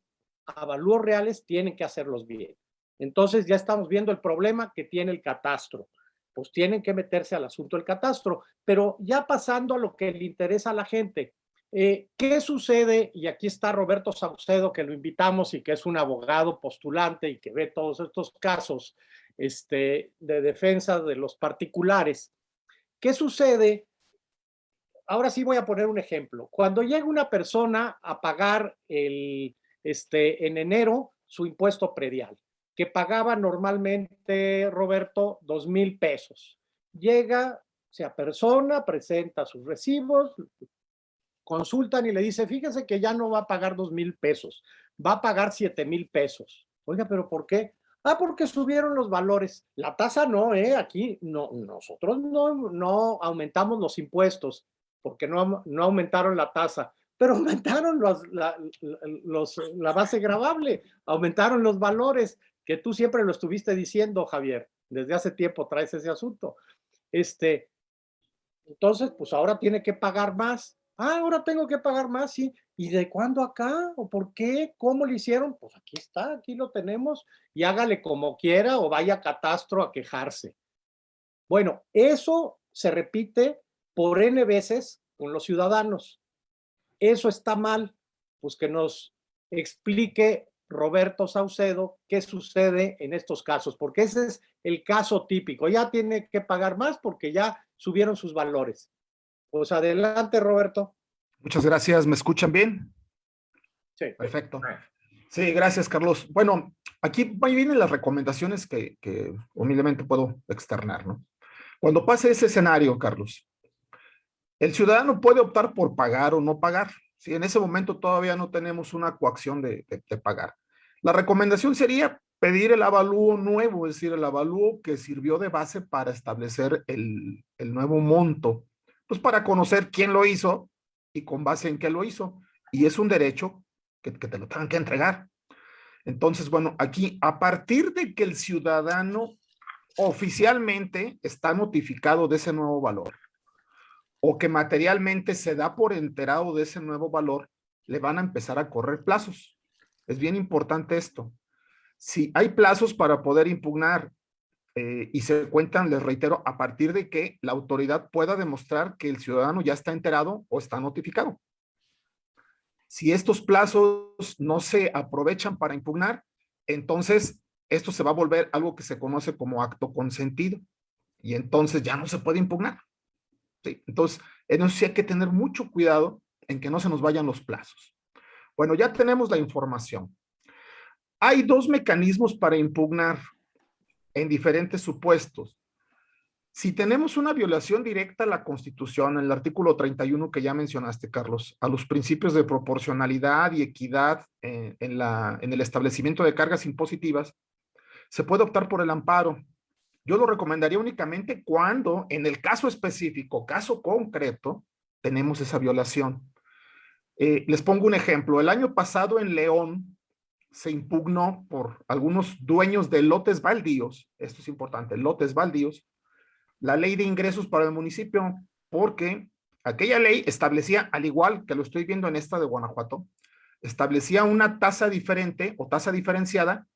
avalúos reales, tienen que hacerlos bien. Entonces ya estamos viendo el problema que tiene el catastro. Pues tienen que meterse al asunto del catastro. Pero ya pasando a lo que le interesa a la gente, eh, ¿Qué sucede? Y aquí está Roberto Saucedo, que lo invitamos y que es un abogado postulante y que ve todos estos casos este, de defensa de los particulares. ¿Qué sucede? Ahora sí voy a poner un ejemplo. Cuando llega una persona a pagar el, este, en enero su impuesto predial, que pagaba normalmente, Roberto, dos mil pesos. Llega, se persona, presenta sus recibos, consultan y le dice, fíjese que ya no va a pagar dos mil pesos, va a pagar siete mil pesos. Oiga, ¿pero por qué? Ah, porque subieron los valores. La tasa no, ¿eh? Aquí no, nosotros no, no aumentamos los impuestos porque no, no aumentaron la tasa, pero <laughs> aumentaron los, la, la base gravable, aumentaron los valores, que tú siempre lo estuviste diciendo, Javier, desde hace tiempo traes ese asunto. Este, entonces, pues ahora tiene que pagar más. Ah, ahora tengo que pagar más, sí. ¿Y de cuándo acá? ¿O por qué? ¿Cómo lo hicieron? Pues aquí está, aquí lo tenemos. Y hágale como quiera o vaya a catastro a quejarse. Bueno, eso se repite por N veces con los ciudadanos. Eso está mal. Pues que nos explique Roberto Saucedo qué sucede en estos casos, porque ese es el caso típico. Ya tiene que pagar más porque ya subieron sus valores. Pues adelante, Roberto. Muchas gracias. ¿Me escuchan bien? Sí. Perfecto. Sí, gracias, Carlos. Bueno, aquí vienen las recomendaciones que, que humildemente puedo externar, ¿no? Cuando pase ese escenario, Carlos, el ciudadano puede optar por pagar o no pagar. Si en ese momento todavía no tenemos una coacción de, pagar. La recomendación sería pedir el avalúo nuevo, es decir, el avalúo que sirvió de base para establecer el, el, nuevo monto, pues para conocer quién lo hizo y con base en qué lo hizo. Y es un derecho que, que te lo tengan que entregar. Entonces, bueno, aquí a partir de que el ciudadano oficialmente está notificado de ese nuevo valor o que materialmente se da por enterado de ese nuevo valor, le van a empezar a correr plazos. Es bien importante esto. Si hay plazos para poder impugnar eh, y se cuentan, les reitero, a partir de que la autoridad pueda demostrar que el ciudadano ya está enterado o está notificado. Si estos plazos no se aprovechan para impugnar, entonces esto se va a volver algo que se conoce como acto consentido y entonces ya no se puede impugnar. ¿Sí? Entonces, en eso hay que tener mucho cuidado en que no se nos vayan los plazos. Bueno, ya tenemos la información. Hay dos mecanismos para impugnar en diferentes supuestos. Si tenemos una violación directa a la Constitución, en el artículo 31 que ya mencionaste, Carlos, a los principios de proporcionalidad y equidad la, en el establecimiento de cargas impositivas, se puede optar por el amparo. Yo lo recomendaría únicamente cuando, en el caso específico, caso concreto, tenemos esa violación. Eh, les pongo un ejemplo. El año pasado en León, se impugnó por algunos dueños de lotes baldíos, esto es importante, lotes baldíos, la ley de ingresos para el municipio, porque aquella ley establecía, al igual que lo estoy viendo en esta de Guanajuato, establecía una tasa diferente o tasa diferenciada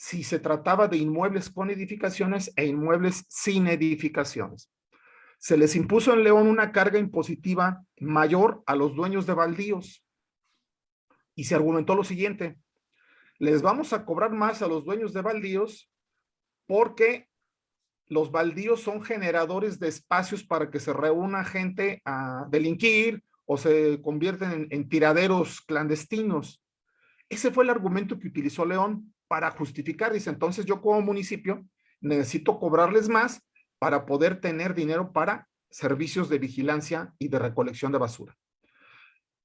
si se trataba de inmuebles con edificaciones e inmuebles sin edificaciones. Se les impuso en León una carga impositiva mayor a los dueños de baldíos. Y se argumentó lo siguiente, les vamos a cobrar más a los dueños de baldíos porque los baldíos son generadores de espacios para que se reúna gente a delinquir o se convierten en, en tiraderos clandestinos. Ese fue el argumento que utilizó León para justificar. Dice, entonces yo como municipio necesito cobrarles más para poder tener dinero para servicios de vigilancia y de recolección de basura.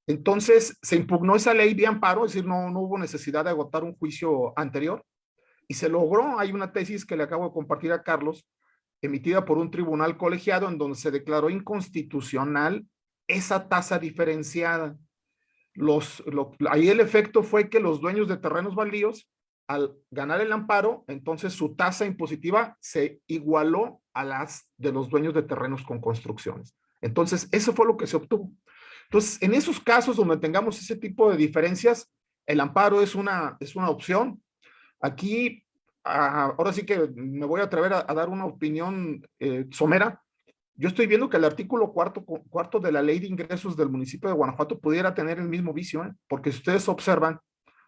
Entonces se impugnó esa ley de amparo, es decir, no, no hubo necesidad de agotar un juicio anterior y se logró, hay una tesis que le acabo de compartir a Carlos, emitida por un tribunal colegiado en donde se declaró inconstitucional esa tasa diferenciada. Los, ahí el efecto fue que los dueños de terrenos baldíos, al ganar el amparo, entonces su tasa impositiva se igualó a las de los dueños de terrenos con construcciones. Entonces, eso fue lo que se obtuvo. Entonces, en esos casos donde tengamos ese tipo de diferencias, el amparo es una, es una opción. Aquí, ah, ahora sí que me voy a atrever a, dar una opinión eh, somera. Yo estoy viendo que el artículo cuarto, cuarto de la ley de ingresos del municipio de Guanajuato pudiera tener el mismo vicio, ¿eh? porque si ustedes observan,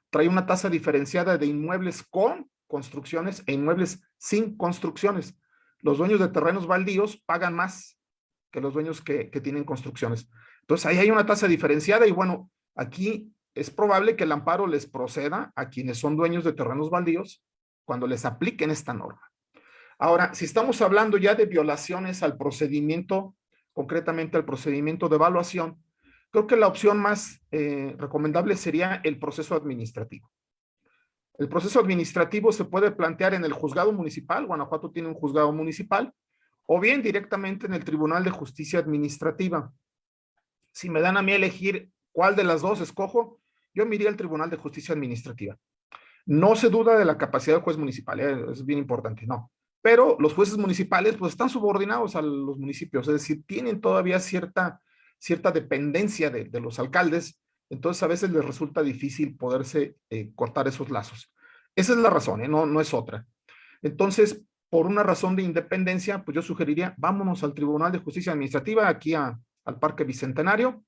trae una tasa diferenciada de inmuebles con construcciones e inmuebles sin construcciones. Los dueños de terrenos baldíos pagan más que los dueños que, que tienen construcciones. Entonces ahí hay una tasa diferenciada y bueno, aquí es probable que el amparo les proceda a quienes son dueños de terrenos baldíos cuando les apliquen esta norma. Ahora, si estamos hablando ya de violaciones al procedimiento, concretamente al procedimiento de evaluación, creo que la opción más eh, recomendable sería el proceso administrativo. El proceso administrativo se puede plantear en el juzgado municipal, Guanajuato tiene un juzgado municipal, o bien directamente en el Tribunal de Justicia Administrativa si me dan a mí elegir cuál de las dos escojo, yo me iría al Tribunal de Justicia Administrativa. No se duda de la capacidad del juez municipal, ¿eh? es bien importante, no. Pero los jueces municipales pues están subordinados a los municipios, es decir, tienen todavía cierta, cierta dependencia de, los alcaldes, entonces a veces les resulta difícil poderse eh, cortar esos lazos. Esa es la razón, ¿eh? no, no es otra. Entonces, por una razón de independencia, pues yo sugeriría, vámonos al Tribunal de Justicia Administrativa, aquí a, al Parque Bicentenario.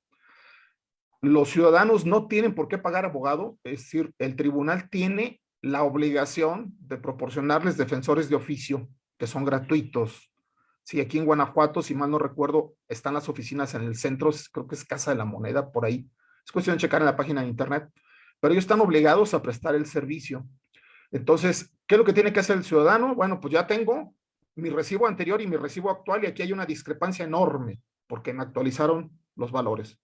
Los ciudadanos no tienen por qué pagar abogado, es decir, el tribunal tiene la obligación de proporcionarles defensores de oficio, que son gratuitos. Sí, aquí en Guanajuato, si mal no recuerdo, están las oficinas en el centro, creo que es Casa de la Moneda, por ahí. Es cuestión de checar en la página de internet. Pero ellos están obligados a prestar el servicio. Entonces, ¿qué es lo que tiene que hacer el ciudadano? Bueno, pues ya tengo mi recibo anterior y mi recibo actual y aquí hay una discrepancia enorme porque me actualizaron los valores.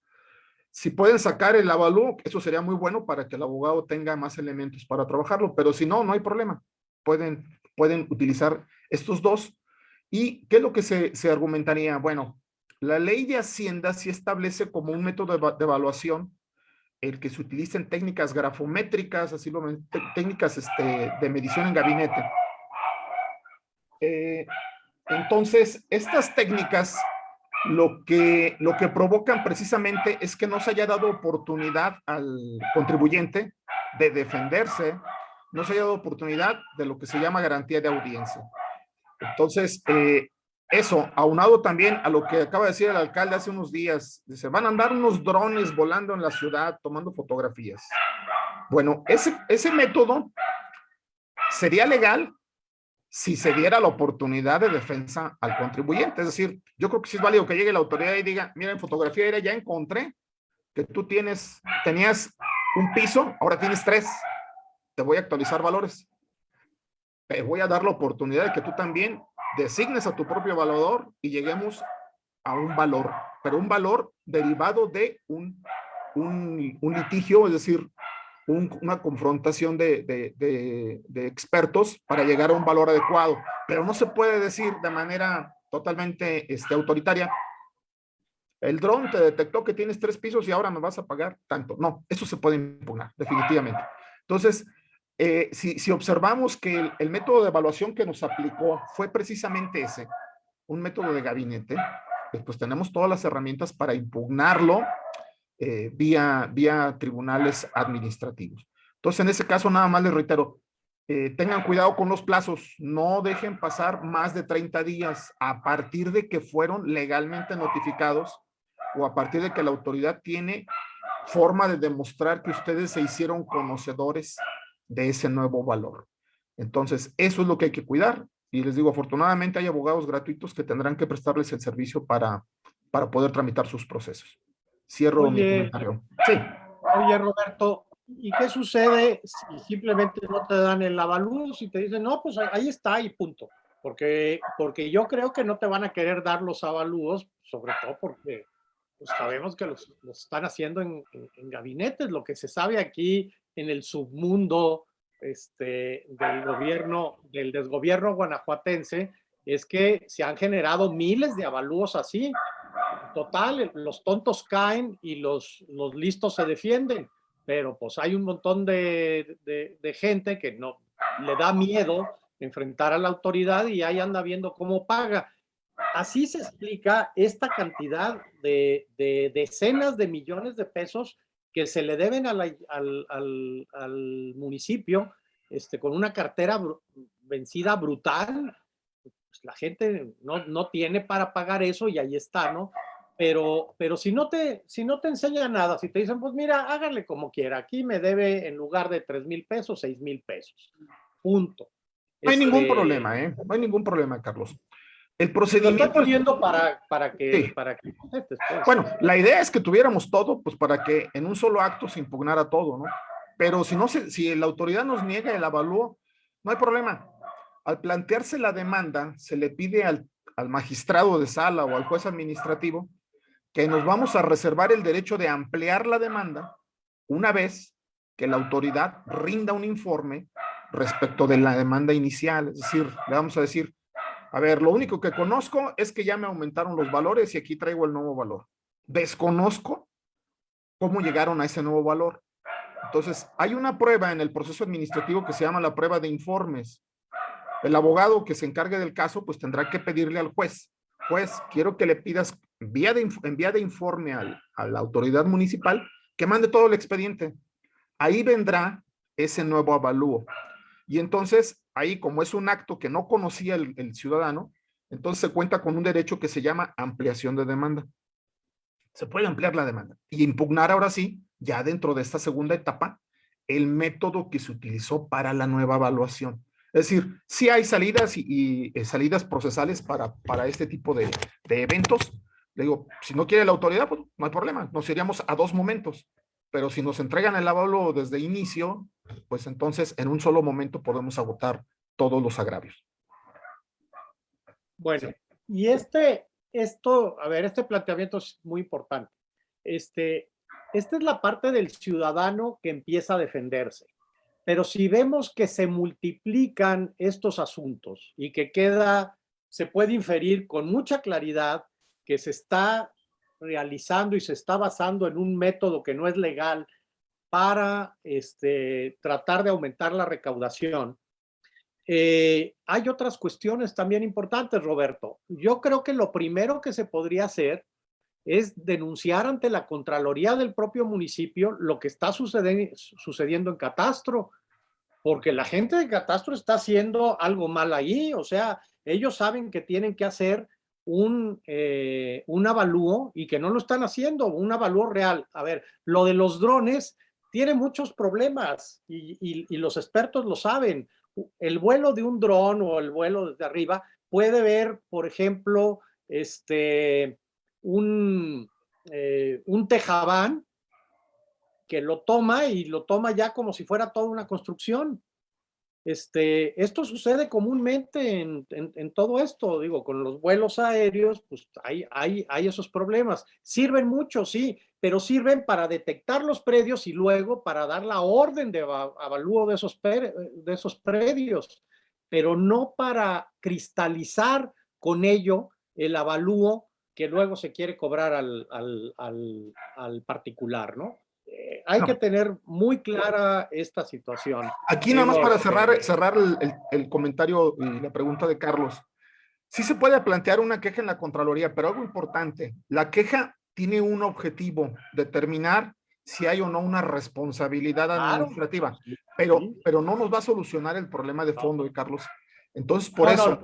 Si pueden sacar el avalúo, eso sería muy bueno para que el abogado tenga más elementos para trabajarlo, pero si no, no hay problema. Pueden, pueden utilizar estos dos. ¿Y qué es lo que se, argumentaría? Bueno, la ley de Hacienda sí establece como un método de, de evaluación el que se utilicen técnicas grafométricas, así lo técnicas este, de medición en gabinete. Eh, entonces, estas técnicas lo que, lo que provocan precisamente es que no se haya dado oportunidad al contribuyente de defenderse, no se haya dado oportunidad de lo que se llama garantía de audiencia. Entonces, eh, eso, aunado también a lo que acaba de decir el alcalde hace unos días, se van a andar unos drones volando en la ciudad tomando fotografías. Bueno, ese, ese método sería legal si se diera la oportunidad de defensa al contribuyente. Es decir, yo creo que sí es válido que llegue la autoridad y diga, mira, en fotografía aérea ya encontré que tú tienes, tenías un piso, ahora tienes tres. Te voy a actualizar valores. Te voy a dar la oportunidad de que tú también designes a tu propio evaluador y lleguemos a un valor, pero un valor derivado de un, un, un litigio, es decir, una confrontación de, de, de, expertos para llegar a un valor adecuado, pero no se puede decir de manera totalmente este, autoritaria, el dron te detectó que tienes tres pisos y ahora me vas a pagar tanto. No, eso se puede impugnar, definitivamente. Entonces, eh, si, si, observamos que el, el, método de evaluación que nos aplicó fue precisamente ese, un método de gabinete, pues tenemos todas las herramientas para impugnarlo eh, vía, vía tribunales administrativos. Entonces, en ese caso, nada más les reitero, eh, tengan cuidado con los plazos, no dejen pasar más de 30 días a partir de que fueron legalmente notificados o a partir de que la autoridad tiene forma de demostrar que ustedes se hicieron conocedores de ese nuevo valor. Entonces, eso es lo que hay que cuidar. Y les digo, afortunadamente hay abogados gratuitos que tendrán que prestarles el servicio para, para poder tramitar sus procesos. Cierro oye, mi comentario. Sí. Oye, Roberto, ¿y qué sucede si simplemente no te dan el avalúo? Si te dicen, no, pues ahí está y punto. Porque, porque yo creo que no te van a querer dar los avalúos, sobre todo porque pues sabemos que los, los están haciendo en, en, en, gabinetes. Lo que se sabe aquí en el submundo este, del gobierno, del desgobierno guanajuatense, es que se han generado miles de avalúos así total, los tontos caen y los, los listos se defienden, pero pues hay un montón de, de, de, gente que no le da miedo enfrentar a la autoridad y ahí anda viendo cómo paga. Así se explica esta cantidad de, de decenas de millones de pesos que se le deben a la, al, al, al, municipio este, con una cartera br vencida brutal. Pues la gente no, no tiene para pagar eso y ahí está, ¿no? pero, pero si, no te, si no te enseña nada, si te dicen, pues mira, hágale como quiera, aquí me debe en lugar de 3 mil pesos, 6 mil pesos, punto. No hay este... ningún problema, ¿eh? No hay ningún problema, Carlos. El procedimiento... Lo estoy poniendo para, para que... Sí. Para que pues. Bueno, la idea es que tuviéramos todo, pues para que en un solo acto se impugnara todo, ¿no? Pero si, no se, si la autoridad nos niega el avalúo, no hay problema. Al plantearse la demanda, se le pide al, al magistrado de sala o al juez administrativo que nos vamos a reservar el derecho de ampliar la demanda una vez que la autoridad rinda un informe respecto de la demanda inicial. Es decir, le vamos a decir, a ver, lo único que conozco es que ya me aumentaron los valores y aquí traigo el nuevo valor. Desconozco cómo llegaron a ese nuevo valor. Entonces, hay una prueba en el proceso administrativo que se llama la prueba de informes. El abogado que se encargue del caso, pues tendrá que pedirle al juez, juez, quiero que le pidas vía de, en vía de informe al, a la autoridad municipal que mande todo el expediente. Ahí vendrá ese nuevo avalúo. Y entonces, ahí como es un acto que no conocía el, ciudadano, entonces se cuenta con un derecho que se llama ampliación de demanda. Se puede ampliar la demanda y impugnar ahora sí, ya dentro de esta segunda etapa, el método que se utilizó para la nueva evaluación. Es decir, sí hay salidas y, y eh, salidas procesales para, para este tipo de, de eventos, le digo, si no quiere la autoridad, pues no hay problema, nos iríamos a dos momentos. Pero si nos entregan el avalúo desde inicio, pues entonces en un solo momento podemos agotar todos los agravios. Bueno, y este, esto, a ver, este planteamiento es muy importante. Este, esta es la parte del ciudadano que empieza a defenderse. Pero si vemos que se multiplican estos asuntos y que queda, se puede inferir con mucha claridad que se está realizando y se está basando en un método que no es legal para este, tratar de aumentar la recaudación. Eh, hay otras cuestiones también importantes, Roberto. Yo creo que lo primero que se podría hacer es denunciar ante la Contraloría del propio municipio lo que está sucediendo en Catastro, porque la gente de Catastro está haciendo algo mal ahí, o sea, ellos saben que tienen que hacer un, eh, un avalúo y que no lo están haciendo, un avalúo real. A ver, lo de los drones tiene muchos problemas y, y los expertos lo saben. El vuelo de un dron o el vuelo desde arriba puede ver, por ejemplo, este, un, eh, un tejabán que lo toma y lo toma ya como si fuera toda una construcción. Este, esto sucede comúnmente en, todo esto, digo, con los vuelos aéreos, pues hay, esos problemas. Sirven mucho, sí, pero sirven para detectar los predios y luego para dar la orden de avalúo de esos, predios, pero no para cristalizar con ello el avalúo que luego se quiere cobrar al, particular, ¿no? Eh, hay que tener muy clara esta situación. Aquí nada más para cerrar, cerrar el, el, comentario y la pregunta de Carlos. Sí se puede plantear una queja en la Contraloría, pero algo importante, la queja tiene un objetivo, determinar si hay o no una responsabilidad administrativa, pero, pero no nos va a solucionar el problema de fondo, Carlos. Entonces, por eso,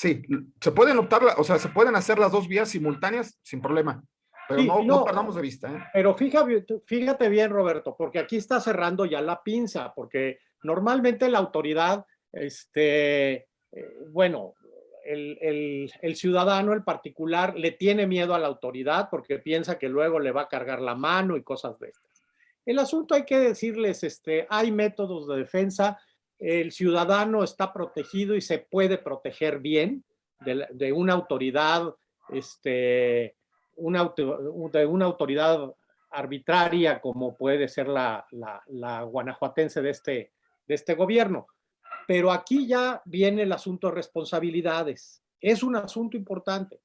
Sí, se pueden optar, o sea, se pueden hacer las dos vías simultáneas sin problema, pero no, no, perdamos de vista. ¿eh? Pero fíjate, fíjate bien, Roberto, porque aquí está cerrando ya la pinza, porque normalmente la autoridad, este, eh, bueno, el, el, el, ciudadano, el particular, le tiene miedo a la autoridad porque piensa que luego le va a cargar la mano y cosas de estas. El asunto hay que decirles, este, hay métodos de defensa el ciudadano está protegido y se puede proteger bien de, una autoridad, este, una, de una autoridad arbitraria como puede ser la, la, guanajuatense de este, de este gobierno. Pero aquí ya viene el asunto de responsabilidades. Es un asunto importante.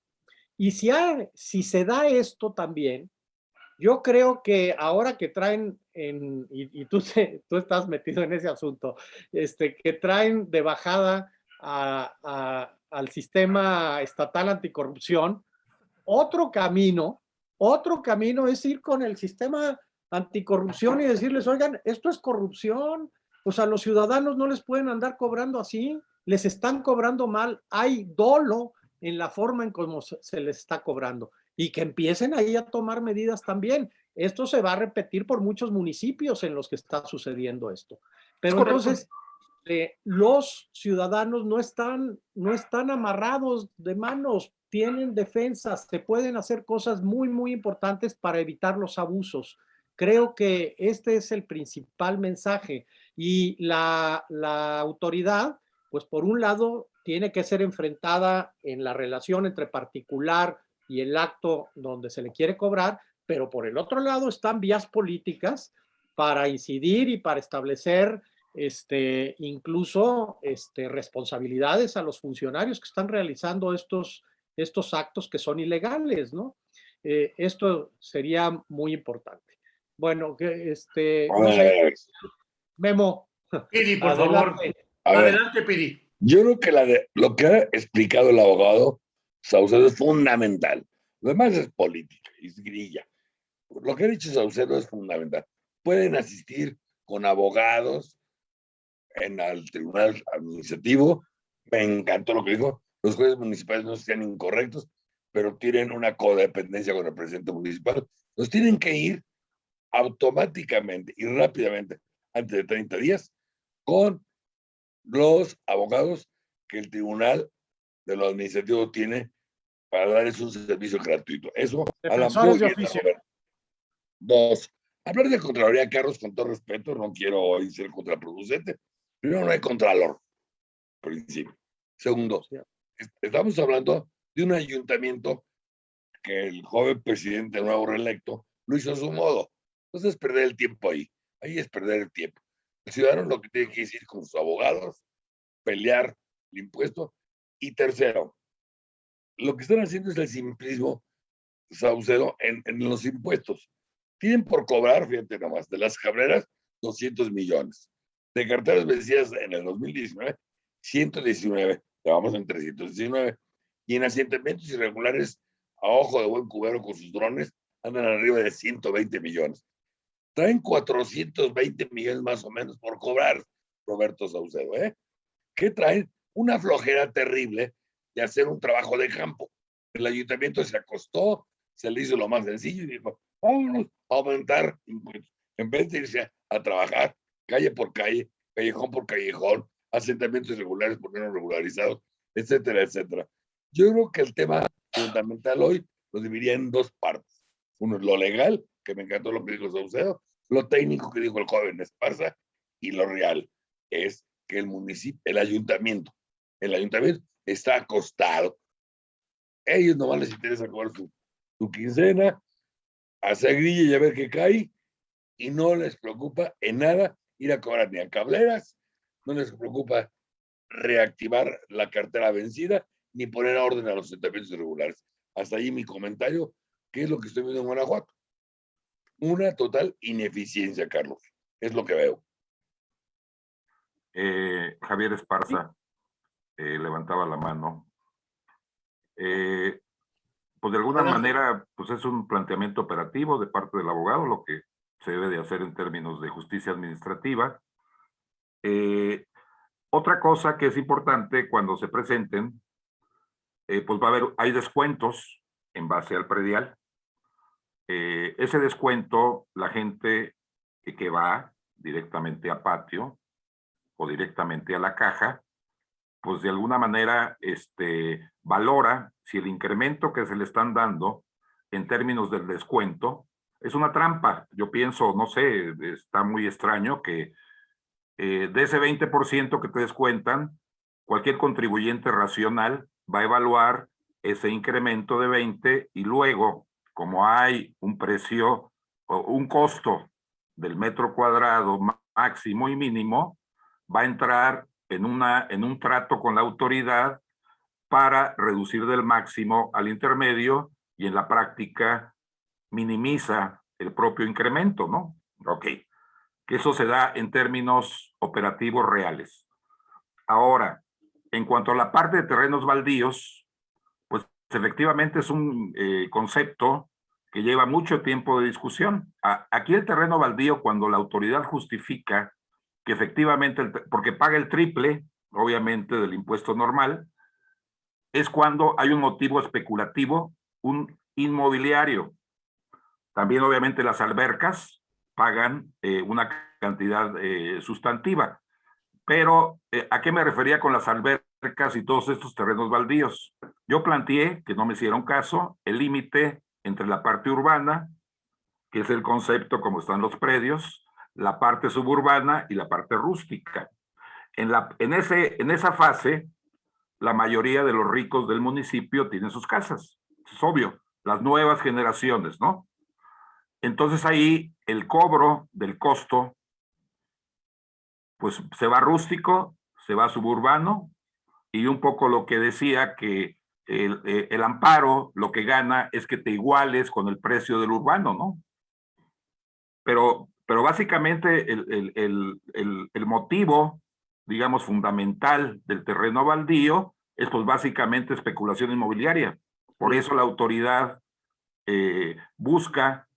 Y si, si se da esto también, yo creo que ahora que traen, en, y, tú, <laughs> tú estás metido en ese asunto, este, que traen de bajada al sistema estatal anticorrupción, otro camino, otro camino es ir con el sistema anticorrupción y decirles, oigan, esto es corrupción, o sea, los ciudadanos no les pueden andar cobrando así, les están cobrando mal, hay dolo en la forma en cómo se les está cobrando y que empiecen ahí a tomar medidas también. Esto se va a repetir por muchos municipios en los que está sucediendo esto. Pero entonces, eh, los ciudadanos no están, no están amarrados de manos, tienen defensas, se pueden hacer cosas muy, muy importantes para evitar los abusos. Creo que este es el principal mensaje y la, la autoridad, pues por un lado, tiene que ser enfrentada en la relación entre particular y el acto donde se le quiere cobrar, pero por el otro lado están vías políticas para incidir y para establecer este, incluso este, responsabilidades a los funcionarios que están realizando estos, estos actos que son ilegales, ¿no? Eh, esto sería muy importante. Bueno, que este... Memo. Pidi, por favor. Adelante, Pidi. Yo creo que la de, lo que ha explicado el abogado Saucedo es fundamental. Lo demás es política, es grilla. Lo que ha dicho Saucedo es fundamental. Pueden asistir con abogados en el tribunal administrativo. Me encantó lo que dijo. Los jueces municipales no sean incorrectos, pero tienen una codependencia con el presidente municipal. Los tienen que ir automáticamente y rápidamente, antes de 30 días, con los abogados que el tribunal de lo administrativo tiene para darles un servicio gratuito. Eso a la. Dos, hablar de Contraloría, Carlos, con todo respeto, no quiero ser contraproducente. Primero, no hay Contralor, principio. Segundo, estamos hablando de un ayuntamiento que el joven presidente nuevo reelecto lo hizo a su modo. Entonces es perder el tiempo ahí. Ahí es perder el tiempo. El ciudadano lo que tiene que decir con sus abogados, pelear el impuesto. Y tercero, lo que están haciendo es el simplismo, Saucedo, en, en los impuestos. Tienen por cobrar, fíjate nomás, de las cabreras, 200 millones. De carteras vencidas en el 2019, 119. Vamos en 319. Y en asentamientos irregulares, a ojo de buen cubero con sus drones, andan arriba de 120 millones. Traen 420 millones más o menos por cobrar, Roberto Saucedo, ¿eh? ¿Qué traen? Una flojera terrible de hacer un trabajo de campo. El ayuntamiento se acostó, se le hizo lo más sencillo y dijo, vámonos a aumentar. En vez de irse a, trabajar calle por calle, callejón por callejón, asentamientos irregulares por no regularizados, etcétera, etcétera. Yo creo que el tema fundamental hoy lo dividiría en dos partes. Uno es lo legal, que me encantó lo que dijo Saucedo, lo técnico que dijo el joven Esparza, y lo real es que el municipio, el ayuntamiento, el ayuntamiento está acostado. Ellos nomás les interesa cobrar su, su quincena, hacer grilla y a ver qué cae, y no les preocupa en nada ir a cobrar ni a cableras, no les preocupa reactivar la cartera vencida, ni poner a orden a los asentamientos irregulares. Hasta ahí mi comentario, ¿qué es lo que estoy viendo en Guanajuato? Una total ineficiencia, Carlos. Es lo que veo. Eh, Javier Esparza eh, levantaba la mano. Eh, pues de alguna manera, pues es un planteamiento operativo de parte del abogado, lo que se debe de hacer en términos de justicia administrativa. Otra cosa que es importante cuando se presenten, pues va a haber, hay descuentos en base al predial. ese descuento, la gente que va directamente a patio, o directamente a la caja, pues de alguna manera este, valora si el incremento que se le están dando en términos del descuento es una trampa. Yo pienso, no sé, está muy extraño que eh, de ese 20% que te descuentan, cualquier contribuyente racional va a evaluar ese incremento de 20 y luego, como hay un precio o un costo del metro cuadrado máximo y mínimo, va a entrar en, una, en un trato con la autoridad para reducir del máximo al intermedio y en la práctica minimiza el propio incremento, ¿no? Ok, que eso se da en términos operativos reales. Ahora, en cuanto a la parte de terrenos baldíos, pues efectivamente es un eh, concepto que lleva mucho tiempo de discusión. aquí el terreno baldío, cuando la autoridad justifica que efectivamente, porque paga el triple, obviamente, del impuesto normal, es cuando hay un motivo especulativo, un inmobiliario. También, obviamente, las albercas pagan eh, una cantidad eh, sustantiva. Pero, eh, ¿a qué me refería con las albercas y todos estos terrenos baldíos? Yo planteé, que no me hicieron caso, el límite entre la parte urbana, que es el concepto como están los predios, la parte suburbana y la parte rústica. En, la, en, ese, en esa fase, la mayoría de los ricos del municipio tienen sus casas. Es obvio, las nuevas generaciones, ¿no? Entonces ahí el cobro del costo, pues se va rústico, se va suburbano, y un poco lo que decía que el, eh, el, amparo lo que gana es que te iguales con el precio del urbano, ¿no? Pero pero básicamente el, motivo, digamos, fundamental del terreno baldío es pues básicamente especulación inmobiliaria. Por eso la autoridad eh, busca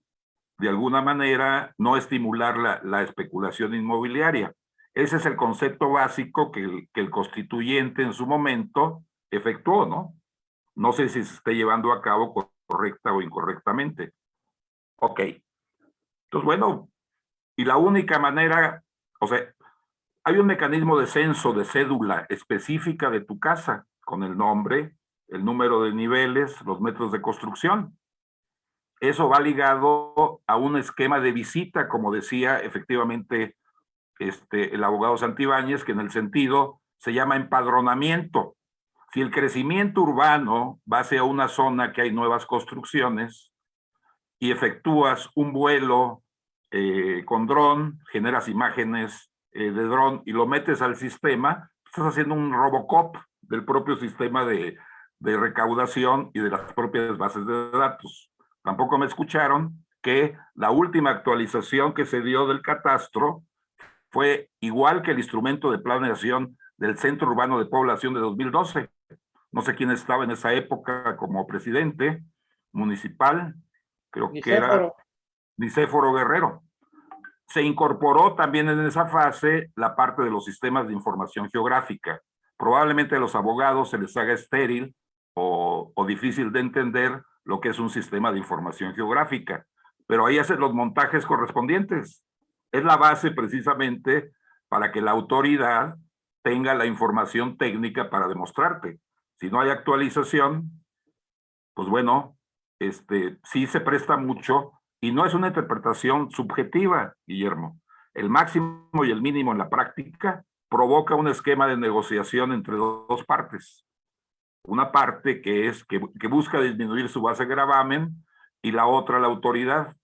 de alguna manera no estimular la, la, especulación inmobiliaria. Ese es el concepto básico que el, que el constituyente en su momento efectuó, ¿no? No sé si se está llevando a cabo correcta o incorrectamente. Ok. Entonces, bueno, y la única manera, o sea, hay un mecanismo de censo de cédula específica de tu casa, con el nombre, el número de niveles, los metros de construcción. Eso va ligado a un esquema de visita, como decía efectivamente este, el abogado Santibáñez, que en el sentido se llama empadronamiento. Si el crecimiento urbano va hacia una zona que hay nuevas construcciones y efectúas un vuelo eh, con dron, generas imágenes eh, de dron y lo metes al sistema, estás haciendo un Robocop del propio sistema de, de recaudación y de las propias bases de datos. Tampoco me escucharon que la última actualización que se dio del catastro fue igual que el instrumento de planeación del Centro Urbano de Población de 2012. No sé quién estaba en esa época como presidente municipal, creo que era Nicéforo Guerrero. Se incorporó también en esa fase la parte de los sistemas de información geográfica. Probablemente a los abogados se les haga estéril o, o difícil de entender lo que es un sistema de información geográfica, pero ahí hacen los montajes correspondientes. Es la base precisamente para que la autoridad tenga la información técnica para demostrarte. Si no hay actualización, pues bueno, este, sí se presta mucho y no es una interpretación subjetiva, Guillermo. El máximo y el mínimo en la práctica provoca un esquema de negociación entre dos partes. Una parte que es que, busca disminuir su base de gravamen y la otra la autoridad.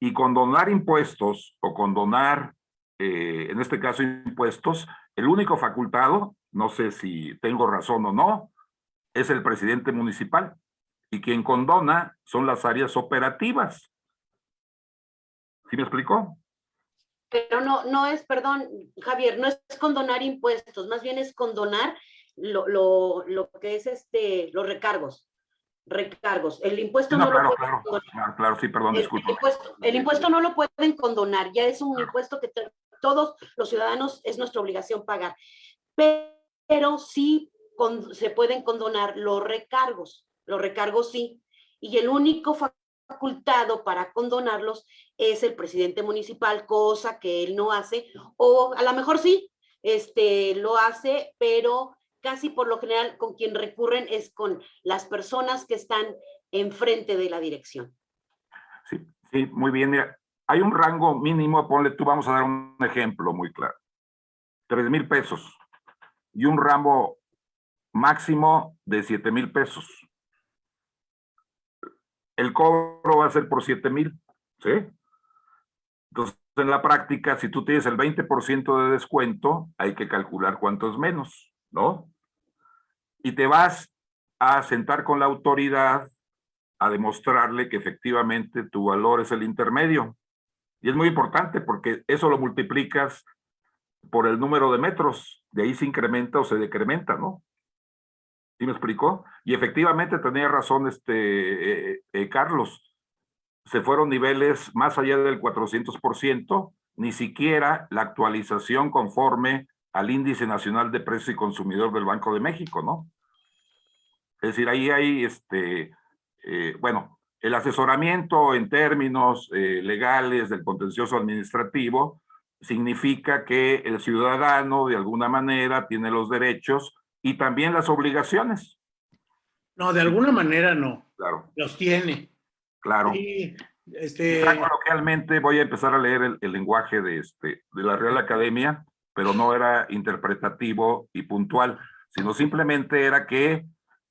Y condonar impuestos o condonar, eh, en este caso impuestos, el único facultado, no sé si tengo razón o no, es el presidente municipal. Y quien condona son las áreas operativas. ¿Sí me explicó? Pero no, no es, perdón, Javier, no es condonar impuestos, más bien es condonar lo, lo, lo que es este, los recargos. Recargos. El impuesto no, no claro, lo claro, claro, claro, sí, perdón, el, disculpa. el impuesto, el impuesto no lo pueden condonar, ya es un impuesto que te- todos los ciudadanos es nuestra obligación pagar. Pero sí con- se pueden condonar los recargos, los recargos sí. Y el único facultado para condonarlos es el presidente municipal, cosa que él no hace, o a lo mejor sí, este, lo hace, pero casi por lo general con quien recurren es con las personas que están enfrente de la dirección. Sí, sí, muy bien. Hay un rango mínimo, ponle tú, vamos a dar un ejemplo muy claro. Tres mil pesos y un ramo máximo de siete mil pesos. El cobro va a ser por siete mil, ¿sí? Entonces, en la práctica, si tú tienes el 20% de descuento, hay que calcular cuánto es menos, ¿no? Y te vas a sentar con la autoridad a demostrarle que efectivamente tu valor es el intermedio. Y es muy importante porque eso lo multiplicas por el número de metros. De ahí se incrementa o se decrementa, ¿no? ¿Sí me explicó? Y efectivamente tenía razón este eh, eh, Carlos. Se fueron niveles más allá del 400%, ni siquiera la actualización conforme al índice nacional de precio y consumidor del Banco de México, ¿no? Es decir, ahí hay este, eh, bueno, el asesoramiento en términos eh, legales del contencioso administrativo significa que el ciudadano de alguna manera tiene los derechos y también las obligaciones. No, de alguna manera no. Claro, Los tiene. claro. Sí, este, coloquialmente voy a empezar a leer el, el lenguaje de, este, de la Real Academia, pero no era interpretativo y puntual, sino simplemente era que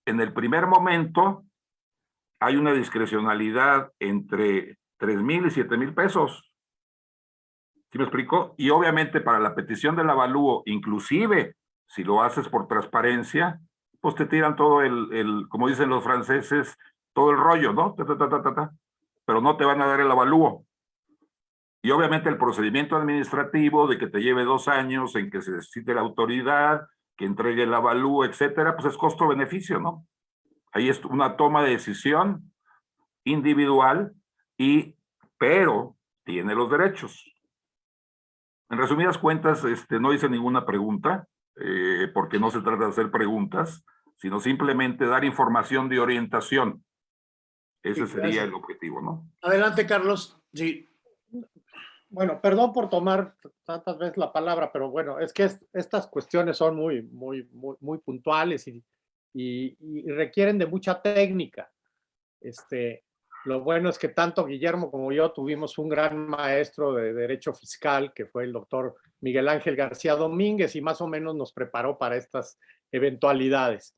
en el primer momento hay una discrecionalidad entre 3 mil y 7 mil pesos. ¿Sí me explico? Y obviamente para la petición del avalúo, inclusive si lo haces por transparencia, pues te tiran todo el, el como dicen los franceses, todo el rollo, ¿no? Ta, ta, ta. Pero no te van a dar el avalúo. Y obviamente el procedimiento administrativo de que te lleve dos años en que se necesite la autoridad, que entregue el avalúo, etcétera, pues es costo-beneficio, ¿no? Ahí es una toma de decisión individual y, pero, tiene los derechos. En resumidas cuentas, este, no hice ninguna pregunta, eh, porque no se trata de hacer preguntas, sino simplemente dar información de orientación. Ese Sí, sería gracias. el objetivo, ¿no? adelante, Carlos. Sí, Bueno, perdón por tomar tantas veces la palabra, pero bueno, es que es- estas cuestiones son muy, muy, muy, muy puntuales y, y- y requieren de mucha técnica. Este, lo bueno es que tanto Guillermo como yo tuvimos un gran maestro de Derecho Fiscal, que fue el doctor Miguel Ángel García Domínguez, y más o menos nos preparó para estas eventualidades.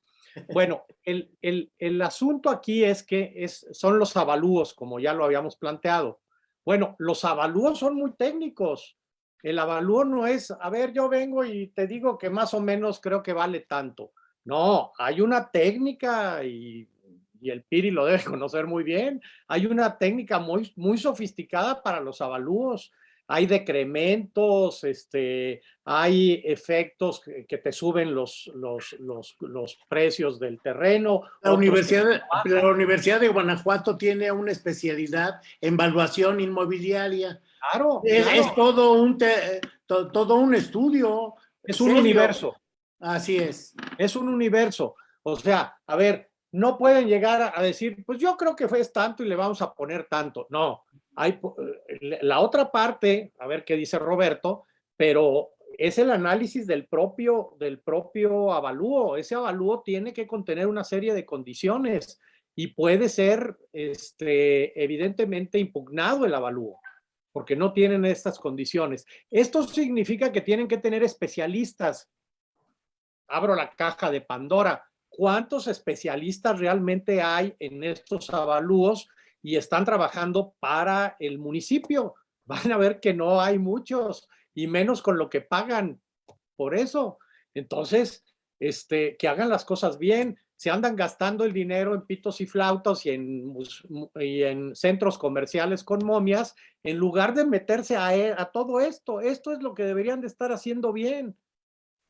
Bueno, el, el- el asunto aquí es que es, son los avalúos, como ya lo habíamos planteado. Bueno, los avalúos son muy técnicos. El avalúo no es, a ver, yo vengo y te digo que más o menos creo que vale tanto. No, hay una técnica y, el PIRI lo <laughs> debe conocer muy bien. Hay una técnica muy, muy sofisticada para los avalúos hay decrementos, este, hay efectos que, que te suben los, los, los, los, precios del terreno. La Universidad, de, la Universidad de Guanajuato tiene una especialidad en valuación inmobiliaria. Claro. Es, claro. es todo, un te, to, todo un estudio. Es un universo. Así es. Es un universo. O sea, a ver, no pueden llegar a decir, pues yo creo que fue tanto y le vamos a poner tanto. No, hay la otra parte, a ver qué dice Roberto, pero es el análisis del propio, del propio avalúo. Ese avalúo tiene que contener una serie de condiciones y puede ser este, evidentemente impugnado el avalúo porque no tienen estas condiciones. Esto significa que tienen que tener especialistas. Abro la caja de Pandora. ¿Cuántos especialistas realmente hay en estos avalúos y están trabajando para el municipio. <laughs> Van a ver que no hay muchos y menos con lo que pagan por eso. Entonces, este, que hagan las cosas bien. Se andan gastando el dinero en pitos y flautas y en, y en centros comerciales con momias, en lugar de meterse a, a todo esto. Esto es lo que deberían de estar haciendo bien.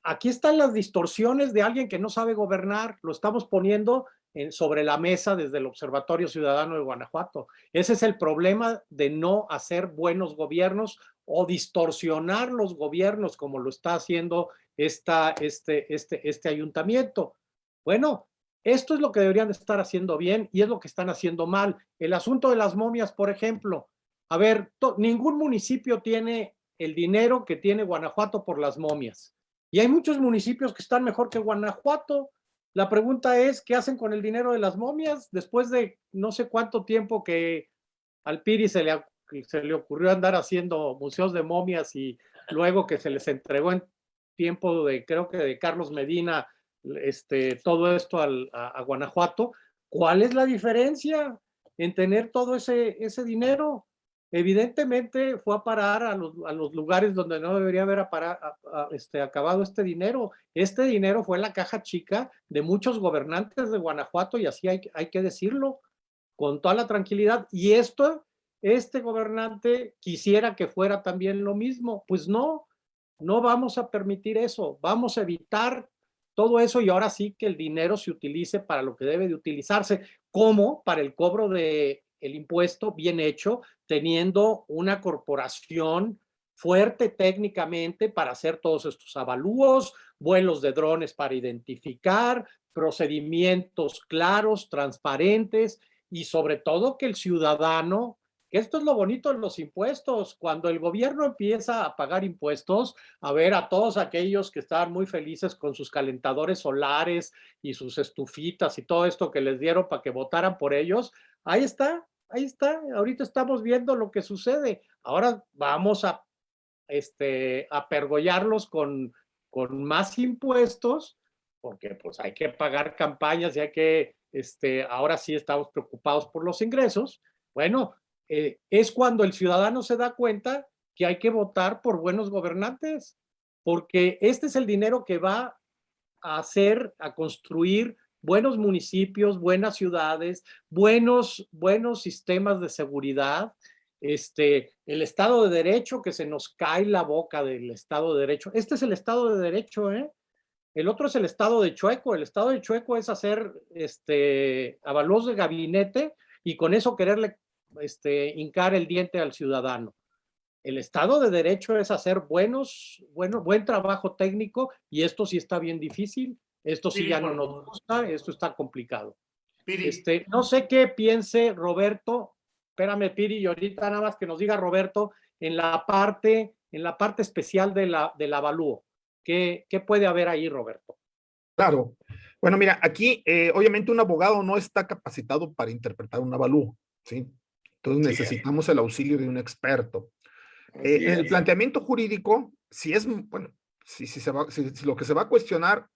Aquí están las distorsiones de alguien que no sabe gobernar. Lo estamos poniendo en, sobre la mesa desde el Observatorio Ciudadano de Guanajuato. Ese es el problema de no hacer buenos gobiernos o distorsionar los gobiernos como lo está haciendo esta, este, este, este ayuntamiento. Bueno, esto es lo que deberían de estar haciendo bien y es lo que están haciendo mal. El asunto de las momias, por ejemplo. A ver, ningún municipio tiene el dinero que tiene Guanajuato por las momias. Y hay muchos municipios que están mejor que Guanajuato. La pregunta es, ¿qué hacen con el dinero de las momias? Después de no sé cuánto tiempo que al Piri se le, se le ocurrió andar haciendo museos de momias y luego que se les entregó en tiempo de, creo que de Carlos Medina, este, todo esto al, a, a, Guanajuato, ¿cuál es la diferencia en tener todo ese, ese dinero? Evidentemente fue a parar a los, a los lugares donde no debería haber a parar, a, este, acabado este dinero. Este dinero fue la caja chica de muchos gobernantes de Guanajuato y así hay, hay que decirlo con toda la tranquilidad. Y esto, este gobernante quisiera que fuera también lo mismo. Pues no, no vamos a permitir eso. Vamos a evitar todo eso y ahora sí que el dinero se utilice para lo que debe de utilizarse, como para el cobro de el impuesto bien hecho, teniendo una corporación fuerte técnicamente para hacer todos estos avalúos, vuelos de drones para identificar, procedimientos claros, transparentes y sobre todo que el ciudadano, esto es lo bonito de los impuestos, cuando el gobierno empieza a pagar impuestos, a ver a todos aquellos que estaban muy felices con sus calentadores solares y sus estufitas y todo esto que les dieron para que votaran por ellos, ahí está, ahí está, ahorita estamos viendo lo que sucede. Ahora vamos a, este, a pergollarlos con, con más impuestos, porque pues hay que pagar campañas y hay que, este, ahora sí estamos preocupados por los ingresos. Bueno, eh, es cuando el ciudadano se da cuenta que hay que votar por buenos gobernantes, porque este es el dinero que va a hacer, a construir buenos municipios, buenas ciudades, buenos, buenos sistemas de seguridad, este, el Estado de Derecho, que se nos cae la boca del Estado de Derecho. Este es el Estado de Derecho, ¿eh? El otro es el Estado de Chueco. El Estado de Chueco es hacer este, avalúos de gabinete y con eso quererle este, hincar el diente al ciudadano. El Estado de Derecho es hacer buenos, bueno, buen trabajo técnico y esto sí está bien difícil. Esto sí, ya no nos gusta, esto está complicado. Piri. Este, no sé qué piense Roberto, espérame Piri, y ahorita nada más que nos diga Roberto, en la parte, en la parte especial de la, del avalúo. ¿Qué, ¿Qué puede haber ahí, Roberto? Claro. Bueno, mira, aquí eh, obviamente un abogado no está capacitado para interpretar un avalúo, ¿sí? Entonces necesitamos el auxilio de un experto. Eh, el planteamiento jurídico, si es, bueno, si, si, se va, si, si lo que se va a cuestionar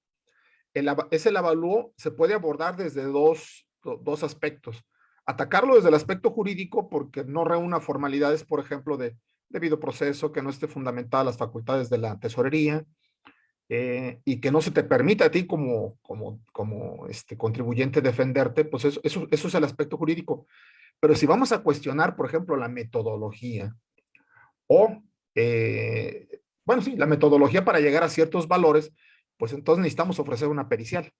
el, el avalúo se puede abordar desde dos, dos aspectos. atacarlo desde el aspecto jurídico porque no reúna formalidades, por ejemplo, de debido proceso, que no esté fundamentada las facultades de la tesorería eh, y que no se te permita a ti como, como, como este, contribuyente defenderte, pues eso, eso, eso es el aspecto jurídico. Pero si vamos a cuestionar, por ejemplo, la metodología o, eh, bueno, sí, la metodología para llegar a ciertos valores, pues entonces necesitamos ofrecer una pericial.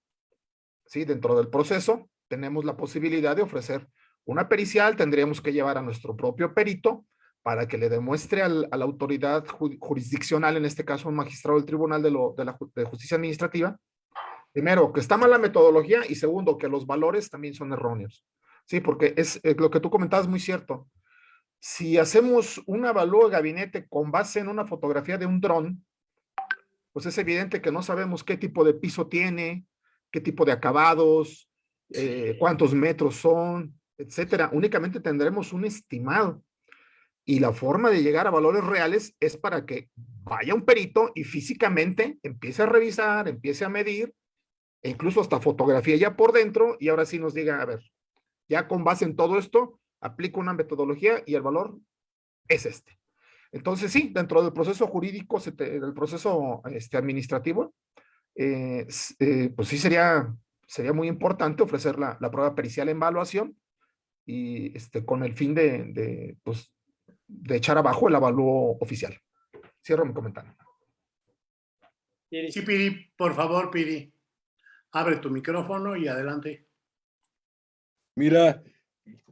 ¿Sí? Dentro del proceso tenemos la posibilidad de ofrecer una pericial, tendríamos que llevar a nuestro propio perito para que le demuestre a la autoridad jurisdiccional, en este caso un magistrado del Tribunal de, la de Justicia Administrativa, primero, que está mal la metodología y segundo, que los valores también son erróneos. Sí, porque es, es lo que tú comentabas muy cierto. Si hacemos un avalúo de gabinete con base en una fotografía de un dron, pues es evidente que no sabemos qué tipo de piso tiene, qué tipo de acabados, eh, cuántos metros son, etcétera. Únicamente tendremos un estimado. Y la forma de llegar a valores reales es para que vaya un perito y físicamente empiece a revisar, empiece a medir, e incluso hasta fotografía ya por dentro, y ahora sí nos diga, a ver, ya con base en todo esto, aplico una metodología y el valor es este. Entonces sí, dentro del proceso jurídico, del proceso este, administrativo, eh, eh, pues sí sería, sería muy importante ofrecer la, la, prueba pericial en evaluación y este, con el fin de, de, pues, de echar abajo el avalúo oficial. Cierro mi comentario. Sí, Piri, por favor, Piri. Abre tu micrófono y adelante. Mira,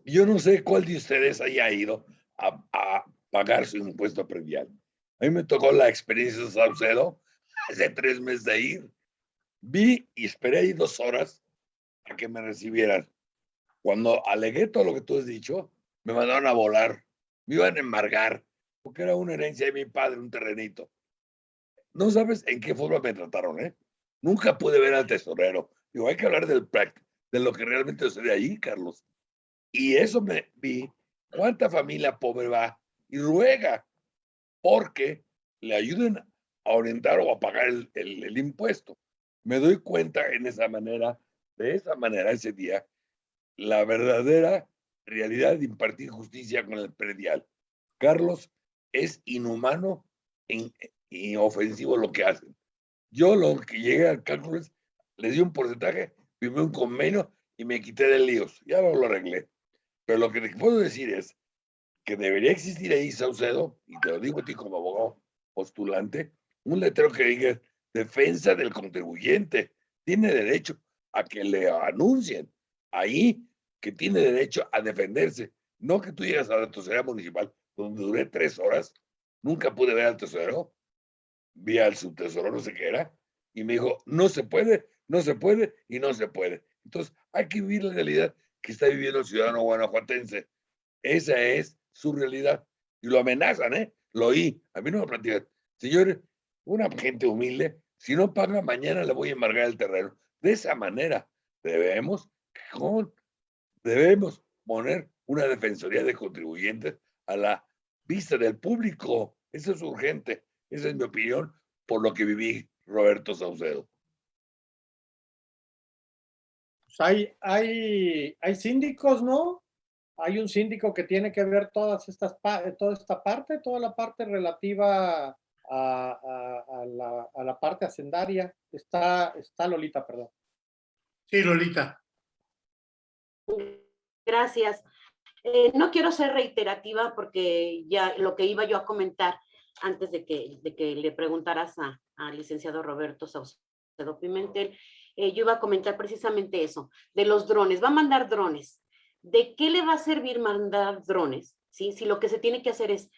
yo no sé cuál de ustedes haya ido a, a pagar su impuesto predial. A mí me tocó la experiencia de Saucedo hace tres meses de ir. Vi y esperé ahí dos horas a que me recibieran. Cuando alegué todo lo que tú has dicho, me mandaron a volar. Me iban a embargar, porque era una herencia de mi padre, un terrenito. No sabes en qué forma me trataron, ¿eh? Nunca pude ver al tesorero. Digo, hay que hablar del de lo que realmente sucede ahí, Carlos. Y eso me vi, cuánta familia pobre va y ruega porque le ayuden a orientar o a pagar el, el, impuesto. Me doy cuenta en esa manera, de esa manera ese día, la verdadera realidad de impartir justicia con el predial. Carlos, es inhumano y ofensivo lo que hacen. Yo lo que llegué al cálculo es, les di un porcentaje, firmé un convenio y me quité de líos. Ya lo, arreglé. Pero lo que te puedo decir es que debería existir ahí, Saucedo, y te lo digo a ti como abogado postulante, un letrero que diga defensa del contribuyente. Tiene derecho a que le anuncien ahí que tiene derecho a defenderse. No que tú llegas a la tesorería municipal, donde duré tres horas, nunca pude ver al tesorero, vi al subtesorero, no sé qué era, y me dijo, no se puede, no se puede y no se puede. Entonces, hay que vivir la realidad que está viviendo el ciudadano guanajuatense. Esa es su realidad. Y lo amenazan, ¿eh? Lo oí. A mí no me platican. Señores, una gente humilde, si no paga, mañana le voy a embargar el terreno. De esa manera, debemos, debemos poner una defensoría de contribuyentes a la vista del público. Eso es urgente. Esa es mi opinión por lo que viví Roberto Saucedo. Pues, hay, hay, hay síndicos, ¿no? Hay un síndico que tiene que ver todas estas, toda esta parte, toda la parte relativa a, a, a, la, a la, parte hacendaria. Está, está Lolita, perdón. Sí, Lolita. Gracias. Eh, no quiero ser reiterativa porque ya lo que iba yo a comentar antes de que, de que le preguntaras al licenciado Roberto Saucedo Pimentel, eh, yo iba a comentar precisamente eso, de los drones. Va a mandar drones. ¿De qué le va a servir mandar drones? ¿Sí? Si lo que se tiene que hacer es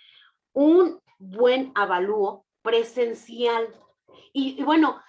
un buen avalúo presencial. Y, bueno,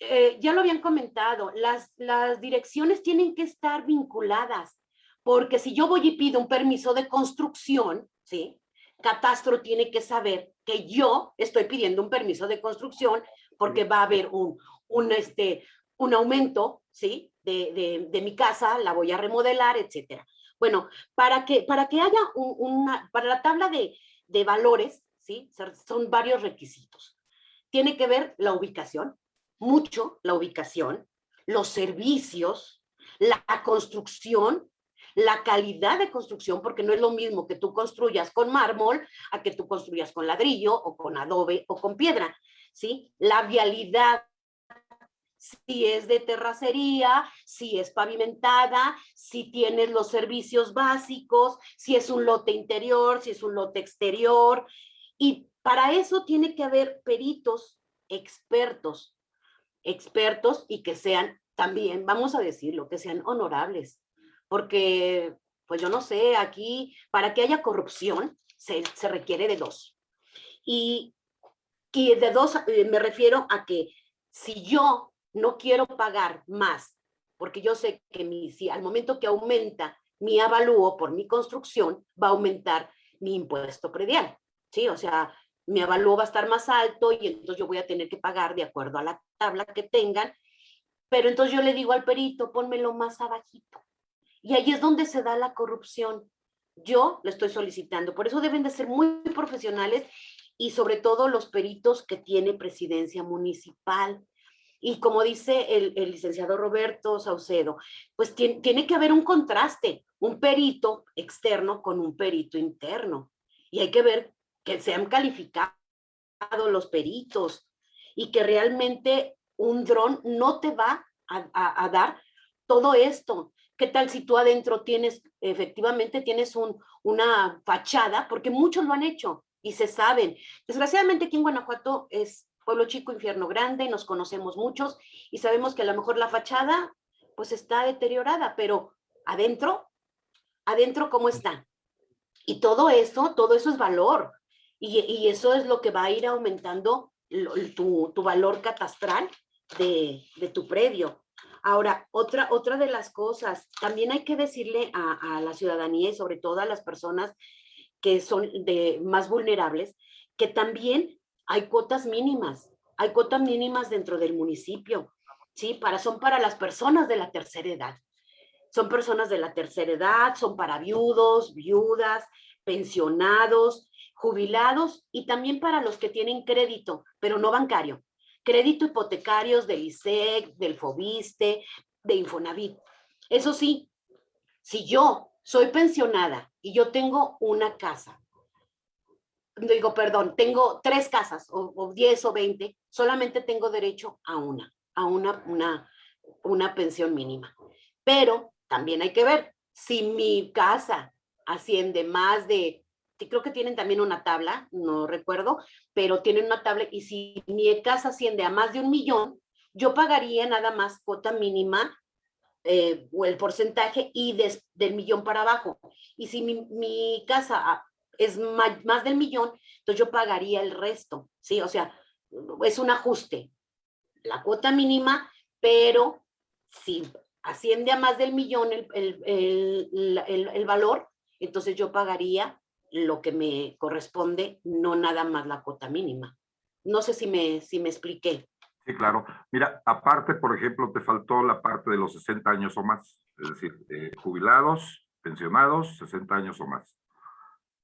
eh, ya lo habían comentado, las, las direcciones tienen que estar vinculadas, porque si yo voy y pido un permiso de construcción, ¿sí? Catastro tiene que saber que yo estoy pidiendo un permiso de construcción porque va a haber un, un, este, un aumento, ¿sí? De, de, mi casa, la voy a remodelar, etcétera. Bueno, para que, para que haya un, una, para la tabla de, de valores, ¿sí? Son varios requisitos. Tiene que ver la ubicación, mucho la ubicación, los servicios, la construcción, la calidad de construcción, porque no es lo mismo que tú construyas con mármol a que tú construyas con ladrillo o con adobe o con piedra, ¿sí? La vialidad, si es de terracería, si es pavimentada, si tienes los servicios básicos, si es un lote interior, si es un lote exterior. Y para eso tiene que haber peritos expertos, expertos y que sean también, vamos a decirlo, que sean honorables. Porque, pues yo no sé, aquí para que haya corrupción se, se requiere de dos. Y, y de dos eh, me refiero a que si yo no quiero pagar más, porque yo sé que mi, si al momento que aumenta mi avalúo por mi construcción, va a aumentar mi impuesto predial, ¿sí? O sea, mi avalúo va a estar más alto y entonces yo voy a tener que pagar de acuerdo a la tabla que tengan, pero entonces yo le digo al perito, pónmelo más abajito. Y ahí es donde se da la corrupción. Yo le estoy solicitando, por eso deben de ser muy profesionales y sobre todo los peritos que tiene presidencia municipal. Y como dice el, licenciado Roberto Saucedo, pues tiene, tiene, que haber un contraste, un perito externo con un perito interno. Y hay que ver que sean calificados los peritos y que realmente un dron no te va a, a, dar todo esto. ¿Qué tal si tú adentro tienes, efectivamente tienes un, una fachada? Porque muchos lo han hecho y se saben. Desgraciadamente aquí en Guanajuato es pueblo chico, infierno grande, nos conocemos muchos y sabemos que a lo mejor la fachada pues está deteriorada, pero adentro, adentro cómo está. Y todo eso, todo eso es valor. Y, eso es lo que va a ir aumentando tu, tu valor catastral de, de, tu predio. Ahora, otra, otra de las cosas, también hay que decirle a, a la ciudadanía y sobre todo a las personas que son de más vulnerables, que también hay cuotas mínimas, hay cuotas mínimas dentro del municipio, ¿sí? Para, son para las personas de la tercera edad. Son personas de la tercera edad, son para viudos, viudas, pensionados, jubilados y también para los que tienen crédito, pero no bancario. Crédito hipotecarios del ISEC, del FOBISTE, de Infonavit. Eso sí, si yo soy pensionada y yo tengo una casa digo, perdón, tengo tres casas, o, diez o veinte, solamente tengo derecho a una, a una, una, una pensión mínima. Pero también hay que ver, si mi casa asciende más de, creo que tienen también una tabla, no recuerdo, pero tienen una tabla, y si mi casa asciende a más de un millón, yo pagaría nada más cuota mínima eh, o el porcentaje y del millón para abajo. Y si mi, mi casa es más, del millón, entonces yo pagaría el resto, ¿sí? O sea, es un ajuste. La cuota mínima, pero si asciende a más del millón el, el, el, el, valor, entonces yo pagaría lo que me corresponde, no nada más la cuota mínima. No sé si me, si me expliqué. Sí, claro. Mira, aparte, por ejemplo, te faltó la parte de los 60 años o más, es decir, eh, jubilados, pensionados, 60 años o más.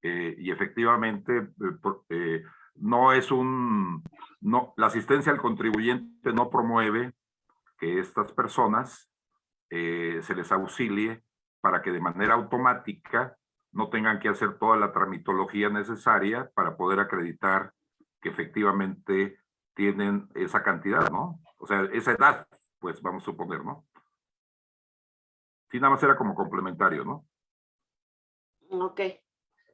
Eh, y efectivamente eh, eh, no es un, no, la asistencia al contribuyente no promueve que estas personas se les auxilie para que de manera automática no tengan que hacer toda la tramitología necesaria para poder acreditar que efectivamente tienen esa cantidad, ¿no? O sea, esa edad, pues vamos a suponer, ¿no? Sí, nada más era como complementario, ¿no? Ok.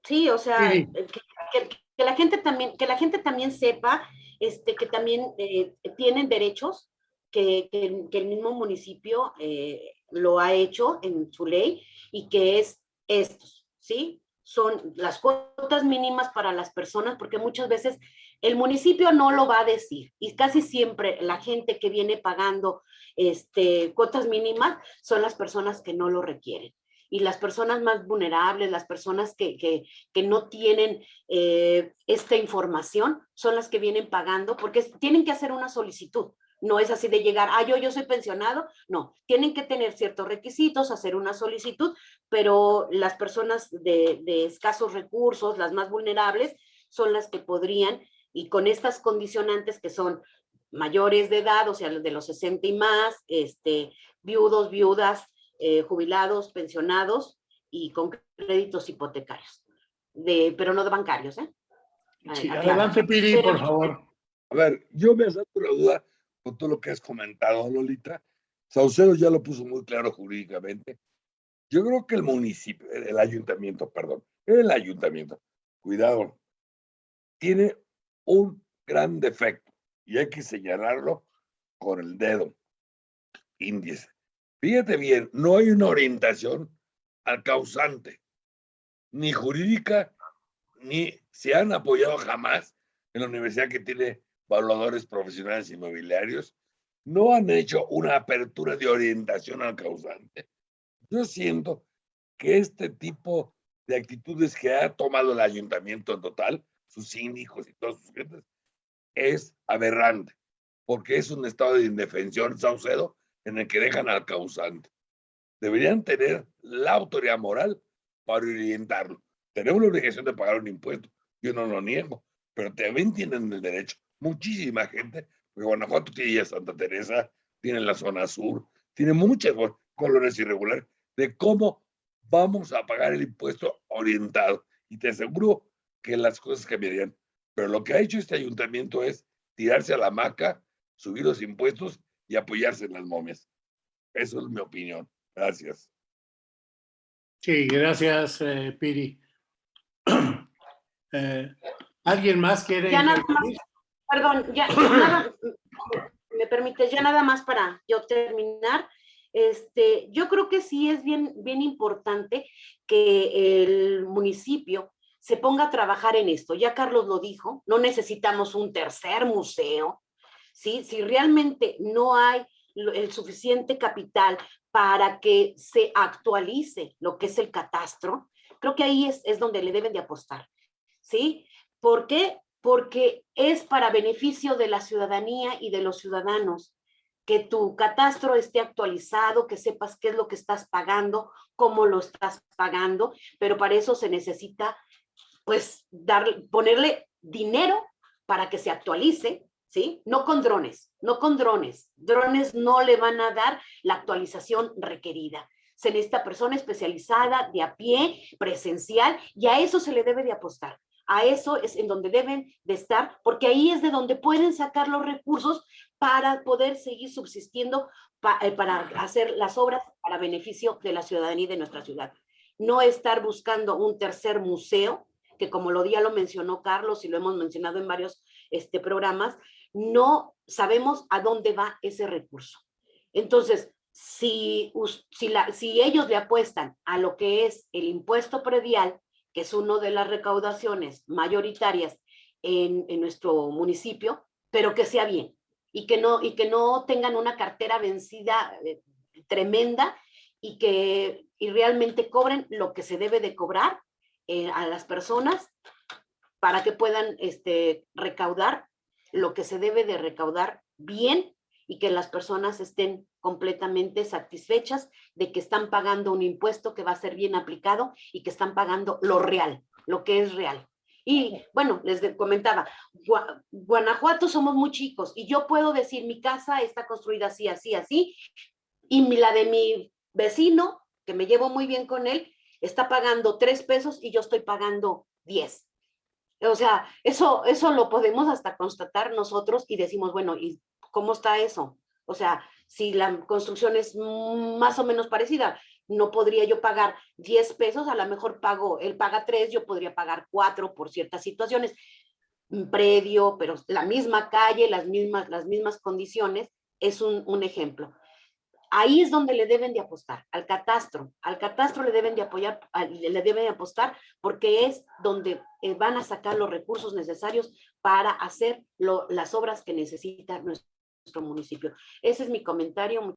Sí, o sea, sí. Que, que, que, la gente también, que la gente también sepa este, que también eh, tienen derechos, que, que, el mismo municipio eh, lo ha hecho en su ley y que es estos, ¿sí? Son las cuotas mínimas para las personas, porque muchas veces el municipio no lo va a decir y casi siempre la gente que viene pagando este, cuotas mínimas son las personas que no lo requieren y las personas más vulnerables, las personas que, que, no tienen eh, esta información, son las que vienen pagando porque tienen que hacer una solicitud. No es así de llegar, ah, yo, yo soy pensionado. No, tienen que tener ciertos requisitos, hacer una solicitud, pero las personas de, de escasos recursos, las más vulnerables, son las que podrían, y con estas condicionantes que son mayores de edad, o sea, de los 60 y más, este, viudos, viudas, eh, jubilados, pensionados y con créditos hipotecarios, de, pero no de bancarios, ¿eh? Sí, adelante, Piri, por favor. A ver, yo me asalto la duda con todo lo que has comentado, Lolita. Saucedo ya lo puso muy claro jurídicamente. Yo creo que el municipio, el ayuntamiento, perdón, el ayuntamiento, cuidado, tiene un gran defecto y hay que señalarlo con el dedo índice. Fíjate bien, no hay una orientación al causante, ni jurídica, ni se han apoyado jamás en la universidad que tiene evaluadores profesionales inmobiliarios, no han hecho una apertura de orientación al causante. Yo siento que este tipo de actitudes que ha tomado el ayuntamiento en total, sus síndicos y todos sus gentes, es aberrante, porque es un estado de indefensión, Saucedo, en el que dejan al causante. Deberían tener la autoridad moral para orientarlo. Tenemos la obligación de pagar un impuesto, yo no lo niego, pero también tienen el derecho, muchísima gente, porque Guanajuato tiene ya Santa Teresa, tiene la zona sur, tiene muchas colonias irregulares, de cómo vamos a pagar el impuesto orientado. Y te aseguro que las cosas cambiarían. Pero lo que ha hecho este ayuntamiento es tirarse a la hamaca, subir los impuestos y apoyarse en las momias. Eso es mi opinión. Gracias. Sí, gracias, eh, Piri. <clears throat> Eh, ¿Alguien más quiere? Ya nada más, perdón, ya, nada, me permites, ya nada más para yo terminar. Este, yo creo que sí es bien, bien importante que el municipio se ponga a trabajar en esto. Ya Carlos lo dijo, no necesitamos un tercer museo, ¿sí? Si realmente no hay el suficiente capital para que se actualice lo que es el catastro, creo que ahí es, es donde le deben de apostar, ¿sí? ¿Por qué? Porque es para beneficio de la ciudadanía y de los ciudadanos que tu catastro esté actualizado, que sepas qué es lo que estás pagando, cómo lo estás pagando, pero para eso se necesita, pues, dar, ponerle dinero para que se actualice, ¿sí? No con drones, no con drones. Drones no le van a dar la actualización requerida. Se necesita persona especializada, de a pie, presencial, y a eso se le debe de apostar. A eso es en donde deben de estar, porque ahí es de donde pueden sacar los recursos para poder seguir subsistiendo, eh, para hacer las obras para beneficio de la ciudadanía y de nuestra ciudad. No estar buscando un tercer museo, que como lo ya lo mencionó Carlos y lo hemos mencionado en varios este, programas, no sabemos a dónde va ese recurso. Entonces, si, si, la- si ellos le apuestan a lo que es el impuesto predial, que es una de las recaudaciones mayoritarias en, en nuestro municipio, pero que sea bien y que no, y que no tengan una cartera vencida eh, tremenda y que y realmente cobren lo que se debe de cobrar eh, a las personas para que puedan este, recaudar lo que se debe de recaudar bien y que las personas estén completamente satisfechas de que están pagando un impuesto que va a ser bien aplicado y que están pagando lo real, lo que es real. Y bueno, les comentaba, Gua- Guanajuato somos muy chicos y yo puedo decir mi casa está construida así, así, así, y mi- la de mi vecino, que me llevo muy bien con él, está pagando tres pesos y yo estoy pagando diez. O sea, eso, eso lo podemos hasta constatar nosotros y decimos, bueno, ¿y cómo está eso? O sea, si la construcción es mm, más o menos parecida, no podría yo pagar 10 pesos, a lo mejor pago, él paga 3, yo podría pagar 4 por ciertas situaciones. Un predio, pero la misma calle, las mismas, las mismas condiciones, es un, un ejemplo. Ahí es donde le deben de apostar, al catastro. Al catastro le deben de apoyar, le deben de apostar porque es donde eh, van a sacar los recursos necesarios para hacer las obras que necesita nuestro municipio. Ese es mi comentario.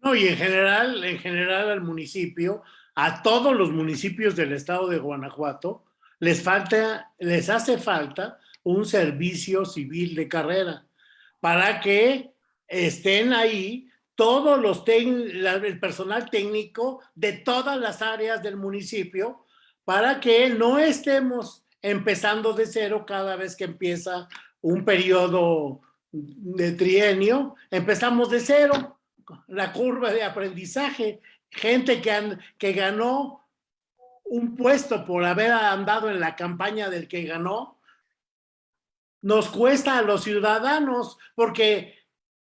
No, y en general, en general al municipio, a todos los municipios del estado de Guanajuato, les falta, les hace falta un servicio civil de carrera para que estén ahí todos los la- el personal técnico de todas las áreas del municipio para que no estemos empezando de cero cada vez que empieza un periodo de trienio, empezamos de cero. La curva de aprendizaje, gente que, han- que ganó un puesto por haber andado en la campaña del que ganó, nos cuesta a los ciudadanos porque,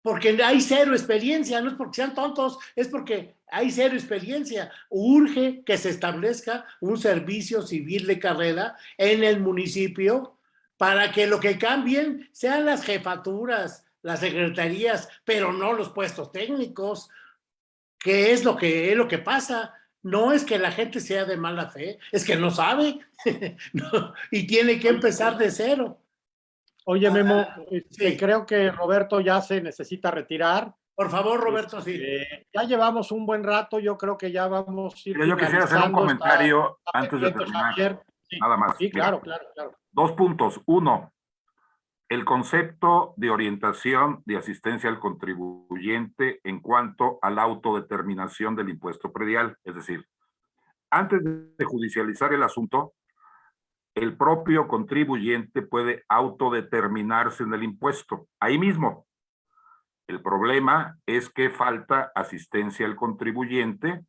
porque hay cero experiencia, no es porque sean tontos, es porque hay cero experiencia. Urge que se establezca un servicio civil de carrera en el municipio para que lo que cambien sean las jefaturas, las secretarías, pero no los puestos técnicos, que es lo que, es lo que pasa. No es que la gente sea de mala fe, es que no sabe <laughs> no, y tiene que empezar de cero. Oye, Memo, Ah, este, sí. creo que Roberto ya se necesita retirar. Por favor, Roberto, sí. Eh, ya llevamos un buen rato, yo creo que ya vamos a ir yo quisiera hacer un. Está- comentario está antes de terminar. Sí, Nada más. Sí, Mira, claro, claro, claro. Dos puntos. Uno, el concepto de orientación de asistencia al contribuyente en cuanto a la autodeterminación del impuesto predial. Es decir, antes de judicializar el asunto, el propio contribuyente puede autodeterminarse en el impuesto, ahí mismo. El problema es que falta asistencia al contribuyente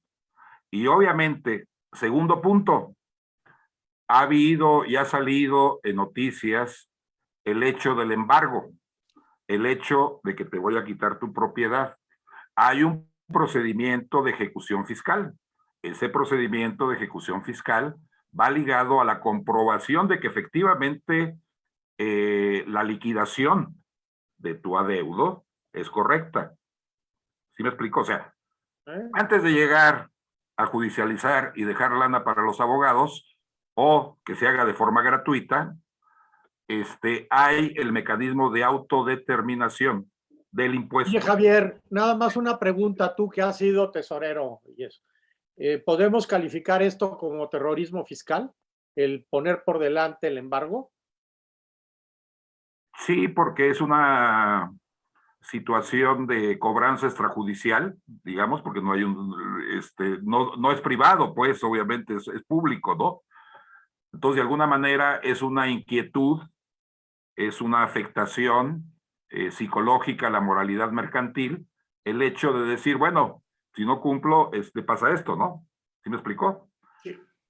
y obviamente, segundo punto, ha habido y ha salido en noticias el hecho del embargo, el hecho de que te voy a quitar tu propiedad. Hay un procedimiento de ejecución fiscal. Ese procedimiento de ejecución fiscal va ligado a la comprobación de que efectivamente eh, la liquidación de tu adeudo es correcta. ¿Sí me explico? O sea, antes de llegar a judicializar y dejar lana para los abogados o que se haga de forma gratuita, este, hay el mecanismo de autodeterminación del impuesto. Oye, Javier, nada más una pregunta, tú que has sido tesorero y eso. Eh, ¿Podemos calificar esto como terrorismo fiscal? ¿El poner por delante el embargo? Sí, porque es una situación de cobranza extrajudicial, digamos, porque no hay un, este, no, no es privado, pues, obviamente es, público, ¿no? Entonces, de alguna manera es una inquietud, es una afectación eh, psicológica a la moralidad mercantil, el hecho de decir, bueno, si no cumplo, este, pasa esto, ¿no? ¿Sí me explicó?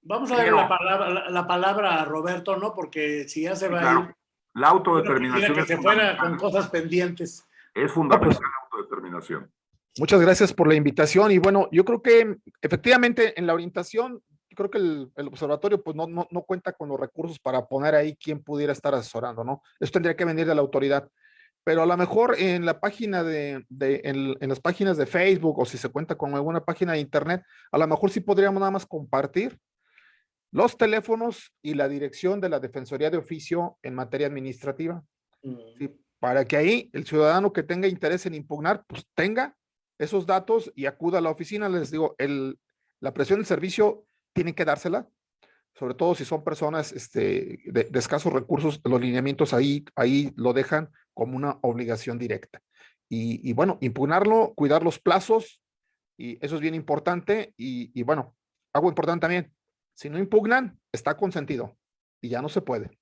Vamos a darle Pero- la palabra, la, la palabra a Roberto, ¿no? Porque si ya se Sí, va a claro. ir, La yo autodeterminación que es se fuera con fundamental. cosas pendientes. Es fundamental la autodeterminación. Muchas gracias por la invitación y bueno, yo creo que efectivamente en la orientación, creo que el, el observatorio pues no, no, no cuenta con los recursos para poner ahí quién pudiera estar asesorando, ¿no? Eso tendría que venir de la autoridad. Pero a lo mejor en la página de, de en, en las páginas de Facebook o si se cuenta con alguna página de internet, a lo mejor sí podríamos nada más compartir los teléfonos y la dirección de la Defensoría de Oficio en materia administrativa. Sí, para que ahí el ciudadano que tenga interés en impugnar, pues tenga esos datos y acuda a la oficina. Les digo, el, la presión del servicio tienen que dársela, sobre todo si son personas este, de, de escasos recursos, los lineamientos ahí, ahí lo dejan como una obligación directa. Y, y bueno, impugnarlo, cuidar los plazos, y eso es bien importante. Y, y bueno, algo importante también, si no impugnan, está consentido y ya no se puede.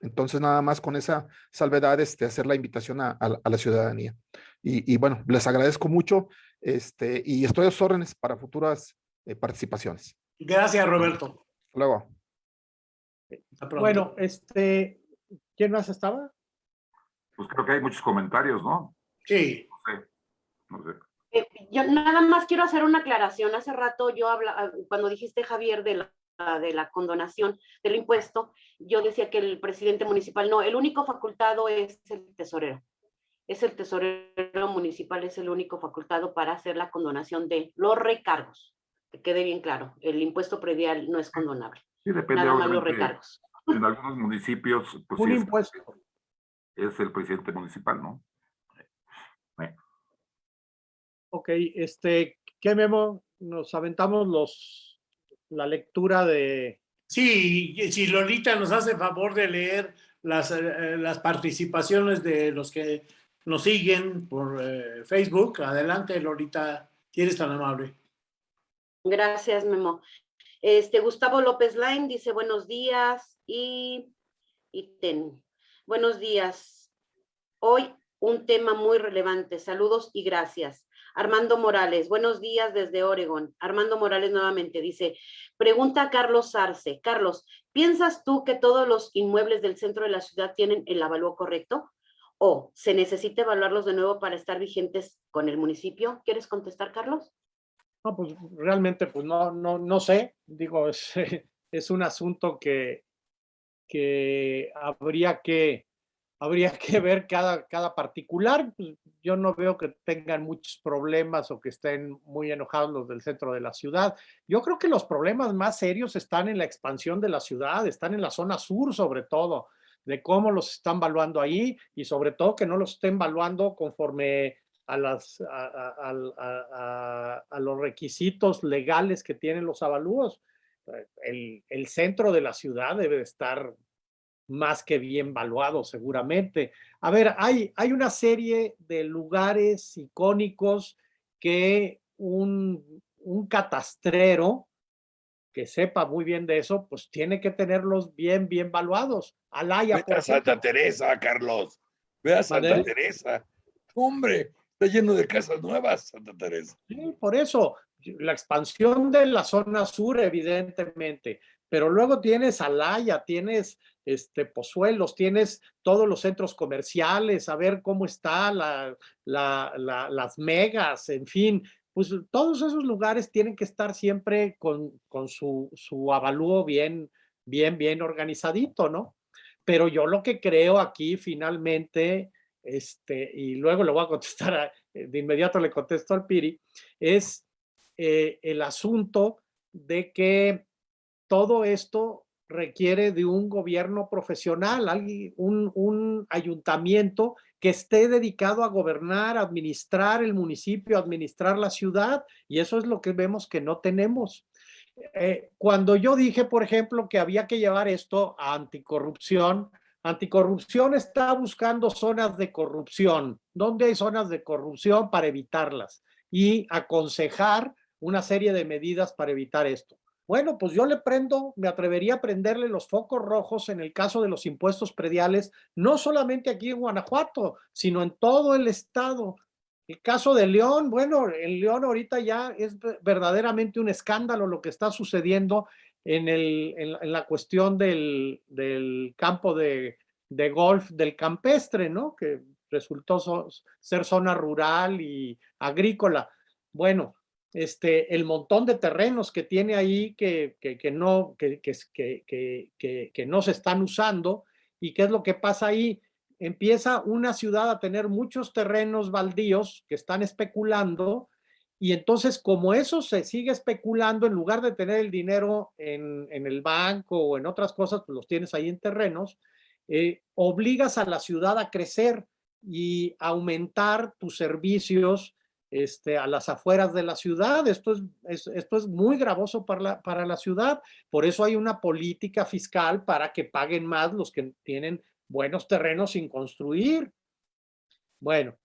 Entonces, nada más con esa salvedad, este, hacer la invitación a, a la- a la ciudadanía. Y, y bueno, les agradezco mucho este, y estoy a sus órdenes para futuras eh, participaciones. Gracias, Roberto. Hasta Luego. Bueno, este, ¿quién más estaba? Pues creo que hay muchos comentarios, ¿no? Sí, No sé. No sé. Eh, Yo nada más quiero hacer una aclaración. Hace rato yo habla, cuando dijiste, Javier, de la, de la condonación del impuesto, yo decía que el presidente municipal, no, el único facultado es el tesorero. Es el tesorero municipal, es el único facultado para hacer la condonación de los recargos. Que quede bien claro, el impuesto predial no es condonable, Sí, depende. nada más los recargos. En algunos municipios, pues Un sí, es- impuesto. Es el presidente municipal, ¿no? Ok, este, ¿qué memo? Nos aventamos los, la lectura de, sí, si Lolita nos hace favor de leer las, eh, las participaciones de los que nos siguen por eh, Facebook, adelante, Lolita, si eres tan amable. Gracias, Memo. Este, Gustavo López Lain dice buenos días y, y ten. Buenos días. Hoy un tema muy relevante. Saludos y gracias. Armando Morales, buenos días desde Oregón. Armando Morales nuevamente dice, pregunta a Carlos Arce. Carlos, ¿piensas tú que todos los inmuebles del centro de la ciudad tienen el avalúo correcto? ¿O se necesita evaluarlos de nuevo para estar vigentes con el municipio? ¿Quieres contestar, Carlos? No, pues realmente pues no, no, no sé. Digo, es <laughs> un asunto que, que habría que habría <laughs> que ver cada, cada particular. Pues, yo no veo que tengan muchos problemas o que estén muy enojados los del centro de la ciudad. Yo creo que los problemas más serios están en la expansión de la ciudad, están en la zona sur sobre todo, de cómo los están valuando ahí y sobre todo que no los estén valuando conforme a, las, a, a los requisitos legales que tienen los avalúos. El, el centro de la ciudad debe estar más que bien valuado seguramente. A ver, hay, hay una serie de lugares icónicos que un, un catastrero que sepa muy bien de eso, pues tiene que tenerlos bien, bien valuados. Alaya, Ve a Santa Teresa, Carlos. Ve a Santa Teresa. Hombre, está lleno de casas nuevas, Santa Teresa. Sí, por eso, la expansión de la zona sur, evidentemente, pero luego tienes Alaya, tienes este, Pozuelos, tienes todos los centros comerciales, a ver cómo está la, las megas, en fin, pues todos esos lugares tienen que estar siempre con, con su, su avalúo bien, bien, bien organizadito, ¿no? Pero yo lo que creo aquí finalmente, este, y luego le voy a contestar, de inmediato le contesto al Piri, es eh, el asunto de que todo esto requiere de un gobierno profesional, un, un ayuntamiento que esté dedicado a gobernar, administrar el municipio, administrar la ciudad, y eso es lo que vemos que no tenemos. Eh, cuando yo dije, por ejemplo, que había que llevar esto a anticorrupción, anticorrupción está buscando zonas de corrupción. ¿Dónde hay zonas de corrupción para evitarlas? Y aconsejar una serie de medidas para evitar esto. Bueno, pues yo le prendo, me atrevería a prenderle los focos rojos en el caso de los impuestos prediales, no solamente aquí en Guanajuato, sino en todo el estado. El caso de León, bueno, en León ahorita ya es verdaderamente un escándalo lo que está sucediendo en, el, en, la cuestión del, del campo de, de, golf del campestre, ¿no? Que resultó ser zona rural y agrícola. Bueno, este, el montón de terrenos que tiene ahí que, que, no, que, que, no se están usando. ¿Y qué es lo que pasa ahí? Empieza una ciudad a tener muchos terrenos baldíos que están especulando y entonces como eso se sigue especulando, en lugar de tener el dinero en, en el banco o en otras cosas, pues los tienes ahí en terrenos, eh, obligas a la ciudad a crecer y aumentar tus servicios este, a las afueras de la ciudad. Esto es, esto es muy gravoso para la, para la ciudad. Por eso hay una política fiscal para que paguen más los que tienen buenos terrenos sin construir. Bueno,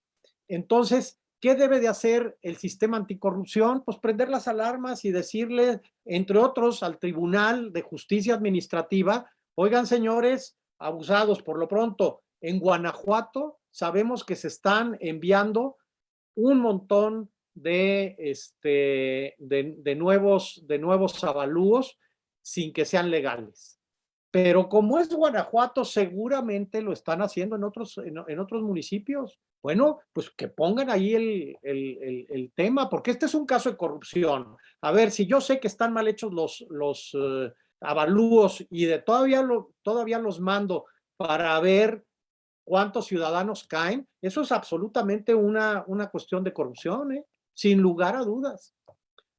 entonces, ¿qué debe de hacer el sistema anticorrupción? Pues prender las alarmas y decirle, entre otros, al Tribunal de Justicia Administrativa, oigan señores, abusados por lo pronto, en Guanajuato sabemos que se están enviando un montón de, este, de, nuevos, de nuevos avalúos sin que sean legales. Pero como es Guanajuato, seguramente lo están haciendo en otros, en, otros municipios. Bueno, pues que pongan ahí el, el, el, tema, porque este es un caso de corrupción. A ver, si yo sé que están mal hechos los, los eh, avalúos y de todavía, lo, todavía los mando para ver cuántos ciudadanos caen, eso es absolutamente una, una cuestión de corrupción, ¿eh? sin lugar a dudas.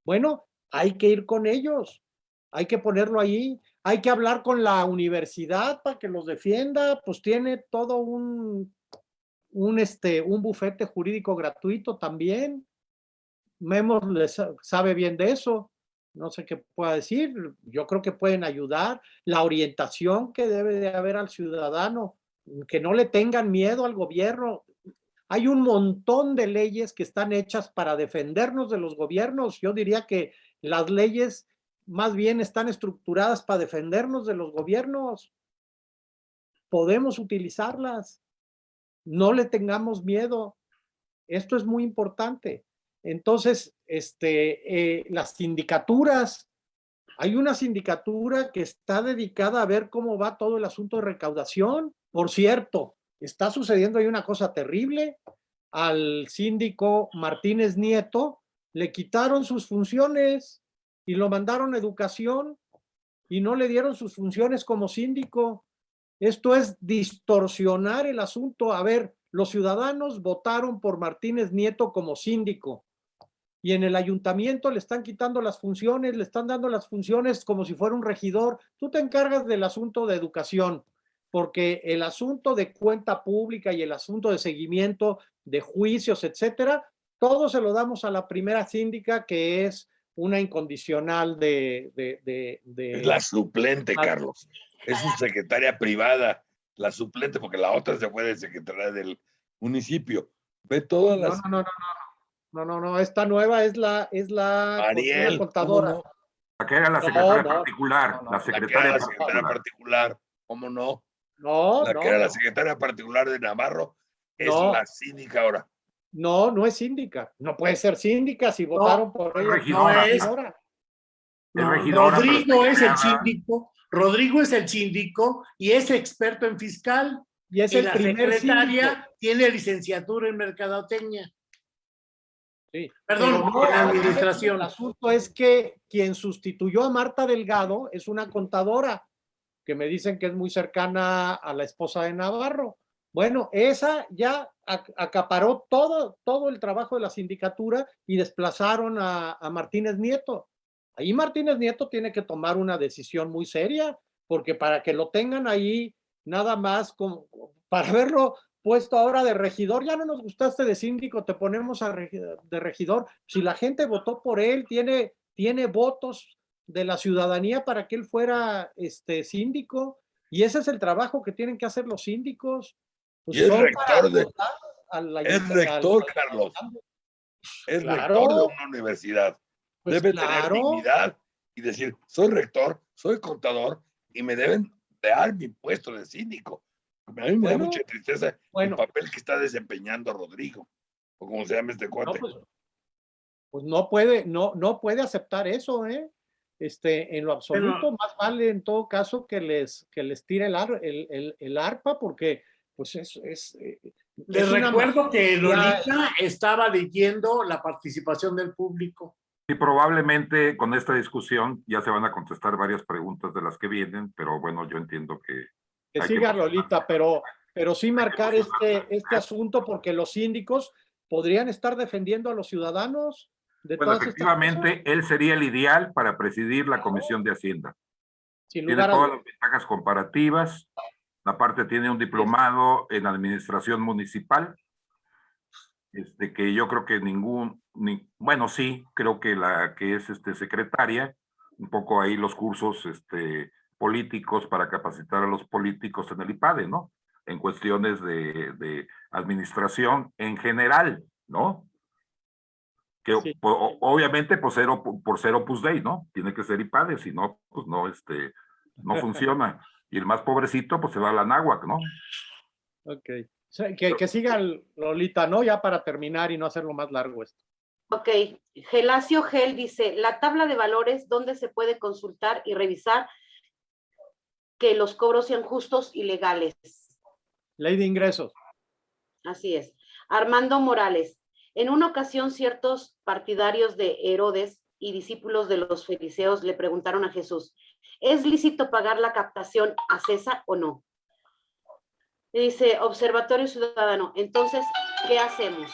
Bueno, hay que ir con ellos, hay que ponerlo ahí, hay que hablar con la universidad para que los defienda, pues tiene todo un, un, este, un bufete jurídico gratuito también. Memos les sabe bien de eso, no sé qué pueda decir, yo creo que pueden ayudar, la orientación que debe de haber al ciudadano, que no le tengan miedo al gobierno. Hay un montón de leyes que están hechas para defendernos de los gobiernos. Yo diría que las leyes más bien están estructuradas para defendernos de los gobiernos. Podemos utilizarlas. No le tengamos miedo. Esto es muy importante. Entonces, este, eh, las sindicaturas, hay una sindicatura que está dedicada a ver cómo va todo el asunto de recaudación. Por cierto, está sucediendo ahí una cosa terrible. Al síndico Martínez Nieto le quitaron sus funciones y lo mandaron a educación y no le dieron sus funciones como síndico. Esto es distorsionar el asunto. A ver, los ciudadanos votaron por Martínez Nieto como síndico y en el ayuntamiento le están quitando las funciones, le están dando las funciones como si fuera un regidor. Tú te encargas del asunto de educación, porque el asunto de cuenta pública y el asunto de seguimiento de juicios, etcétera, todo se lo damos a la primera síndica que es una incondicional de... de, Es la suplente, Carlos. Es su secretaria privada, la suplente, porque la otra se fue de secretaria del municipio. Ve todas las... No, no, no, no, no, no, no, esta nueva es la, es la, Ariel, contadora. La que era la secretaria no, particular, no, no, la La que secretaria era la secretaria particular. particular, ¿cómo no? No, La no, que era la no. secretaria particular de Navarro es No. la síndica ahora. No, no es síndica. No puede ser síndica si votaron por ella. regidora. No es regidora. No, Rodrigo es el síndico, Rodrigo es el síndico y es experto en fiscal. Y es y el la primer secretaria síndico. tiene licenciatura en mercadotecnia. Sí, Perdón, no, en administración. El asunto es que quien sustituyó a Marta Delgado es una contadora que me dicen que es muy cercana a la esposa de Navarro. Bueno, esa ya ac- acaparó todo, todo el trabajo de la sindicatura y desplazaron a, a Martínez Nieto. Ahí Martínez Nieto tiene que tomar una decisión muy seria, porque para que lo tengan ahí nada más para haberlo puesto ahora de regidor, ya no nos gustaste de síndico, te ponemos a regi- de regidor. Si la gente votó por él, tiene, tiene votos de la ciudadanía para que él fuera este síndico, y ese es el trabajo que tienen que hacer los síndicos. Pues Y es rector de- es rector, Carlos. Es Claro. rector de una universidad. Pues Debe claro. tener dignidad y decir, soy rector, soy contador y me deben dar mi puesto de síndico. A mí me da Bueno, mucha tristeza bueno. el papel que está desempeñando Rodrigo, o como se llama este No, cuate. pues, pues no puede, no, no puede aceptar eso, ¿eh? Este, en lo absoluto, más vale en todo caso que les, que les tire el, ar- el, el- el arpa, porque pues es, es, eh, Les es una recuerdo que ya- Lolita estaba leyendo la participación del público. Y probablemente con esta discusión ya se van a contestar varias preguntas de las que vienen, pero bueno, yo entiendo que que siga. Lolita, pero, pero sí marcar este, este asunto porque los síndicos podrían estar defendiendo a los ciudadanos de Bueno, efectivamente, él sería el ideal para presidir la Comisión de Hacienda. sin Tiene lugar a todas las ventajas comparativas. Aparte tiene un diplomado en administración municipal. Este, que yo creo que ningún, ni, bueno, sí, creo que la que es este secretaria, un poco ahí los cursos este, políticos para capacitar a los políticos en el IPADE, ¿no? En cuestiones de, de administración en general, ¿no? Que Sí. o- obviamente por ser, por ser Opus Dei, ¿no? Tiene que ser IPADE, si no, pues no, este, no funciona. Y el más pobrecito, pues se va a la náhuac, ¿no? Ok. Que, que siga Lolita, ¿no? Ya para terminar y no hacerlo más largo esto. Ok, Gelacio Gel dice, la tabla de valores, ¿dónde se puede consultar y revisar que los cobros sean justos y legales? Ley de ingresos. Así es. Armando Morales, en una ocasión ciertos partidarios de Herodes y discípulos de los fariseos le preguntaron a Jesús, ¿es lícito pagar la captación a César o no? Dice, Observatorio Ciudadano, entonces, ¿qué hacemos?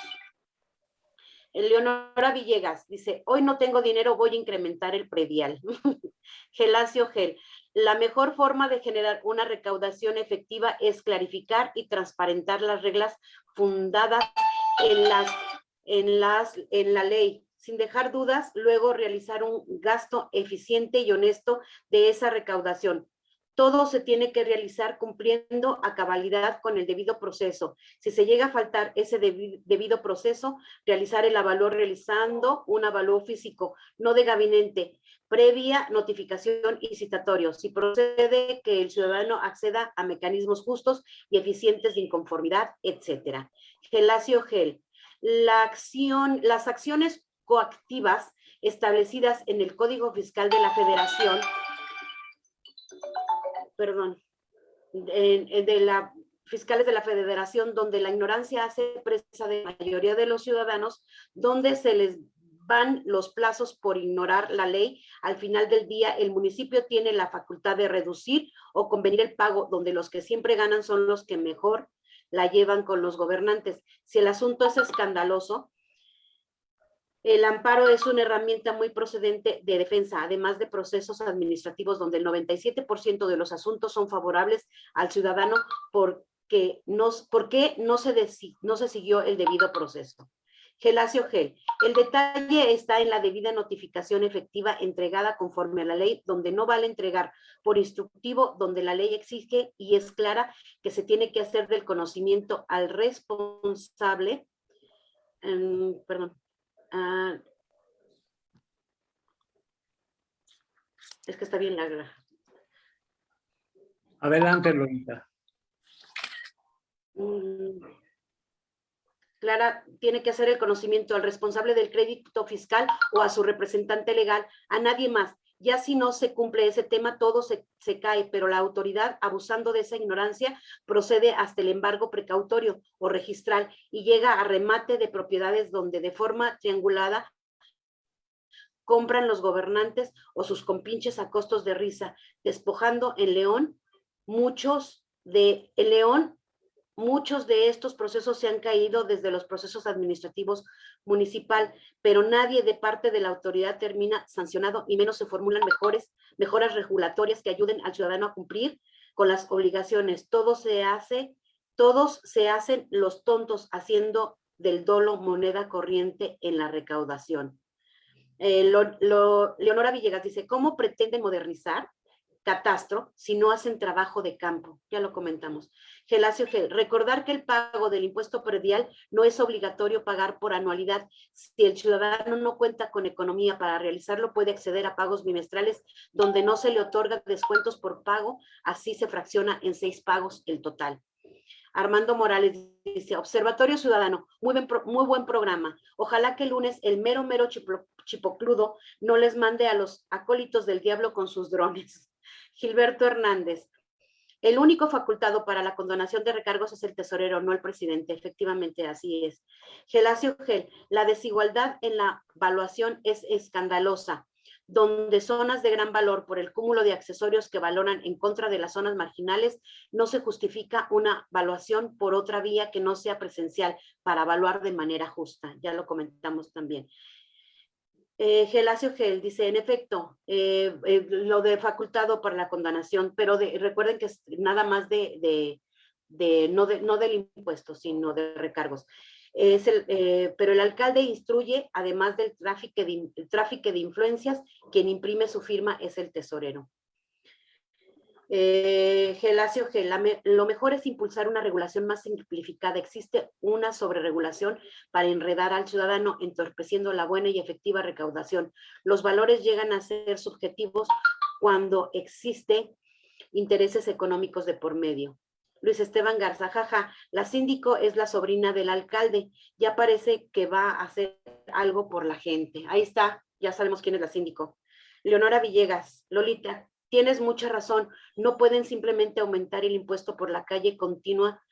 Eleonora Villegas dice, hoy no tengo dinero, voy a incrementar el predial. <laughs> Gelacio Gel, la mejor forma de generar una recaudación efectiva es clarificar y transparentar las reglas fundadas en las, en las, en la ley, sin dejar dudas, luego realizar un gasto eficiente y honesto de esa recaudación. Todo se tiene que realizar cumpliendo a cabalidad con el debido proceso. Si se llega a faltar ese debi- debido proceso, realizar el avalúo realizando un avalúo físico, no de gabinete, previa notificación y citatorio. Si procede que el ciudadano acceda a mecanismos justos y eficientes de inconformidad, etcétera. Gelacio Gel. La acción, las acciones coactivas establecidas en el Código Fiscal de la Federación, perdón, de, de la fiscales de la federación donde la ignorancia hace presa de la mayoría de los ciudadanos, donde se les van los plazos por ignorar la ley. Al final del día, el municipio tiene la facultad de reducir o convenir el pago, donde los que siempre ganan son los que mejor la llevan con los gobernantes. Si el asunto es escandaloso, el amparo es una herramienta muy procedente de defensa, además de procesos administrativos donde el 97% de los asuntos son favorables al ciudadano porque no, porque no, se, no se siguió el debido proceso. Gelacio G. El detalle está en la debida notificación efectiva entregada conforme a la ley, donde no vale entregar por instructivo, donde la ley exige y es clara que se tiene que hacer del conocimiento al responsable, em, perdón, ah, es que está bien larga. Adelante, Lolita. Mm. Clara tiene que hacer el conocimiento al responsable del crédito fiscal o a su representante legal, a nadie más. Ya si no se cumple ese tema, todo se, se, cae, pero la autoridad, abusando de esa ignorancia, procede hasta el embargo precautorio o registral y llega a remate de propiedades donde de forma triangulada compran los gobernantes o sus compinches a costos de risa, despojando en León muchos de León Muchos de estos procesos se han caído desde los procesos administrativos municipal, pero nadie de parte de la autoridad termina sancionado y menos se formulan mejores, mejoras regulatorias que ayuden al ciudadano a cumplir con las obligaciones. Todo se hace, todos se hacen los tontos haciendo del dolo moneda corriente en la recaudación. Eh, Leonora Villegas dice, ¿cómo pretenden modernizar catastro si no hacen trabajo de campo? Ya lo comentamos. Gelacio G. Recordar que el pago del impuesto predial no es obligatorio pagar por anualidad. Si el ciudadano no cuenta con economía para realizarlo, puede acceder a pagos bimestrales donde no se le otorga descuentos por pago, así se fracciona en seis pagos el total. Armando Morales dice, Observatorio Ciudadano, muy buen, muy buen programa. Ojalá que el lunes el mero mero chipocludo no les mande a los acólitos del diablo con sus drones. Gilberto Hernández, el único facultado para la condonación de recargos es el tesorero, no el presidente. Efectivamente, así es. Gelacio Gel, la desigualdad en la evaluación es escandalosa, donde zonas de gran valor por el cúmulo de accesorios que valoran en contra de las zonas marginales, no se justifica una evaluación por otra vía que no sea presencial para evaluar de manera justa. Ya lo comentamos también. Eh, Gelacio Gel dice, en efecto, eh, eh, lo de facultado para la condonación, pero recuerden que es nada más de, de, no, de, no del impuesto, sino de recargos. Eh, pero el alcalde instruye, además del de, tráfico de influencias, quien imprime su firma es el tesorero. Eh, Gelacio G, lo mejor es impulsar una regulación más simplificada. Existe una sobreregulación para enredar al ciudadano, entorpeciendo la buena y efectiva recaudación. Los valores llegan a ser subjetivos cuando existen intereses económicos de por medio. Luis Esteban Garza, jaja, la síndico es la sobrina del alcalde, ya parece que va a hacer algo por la gente. Ahí está, ya sabemos quién es la síndico. Leonora Villegas, Lolita, tienes mucha razón, no pueden simplemente aumentar el impuesto por la calle continua,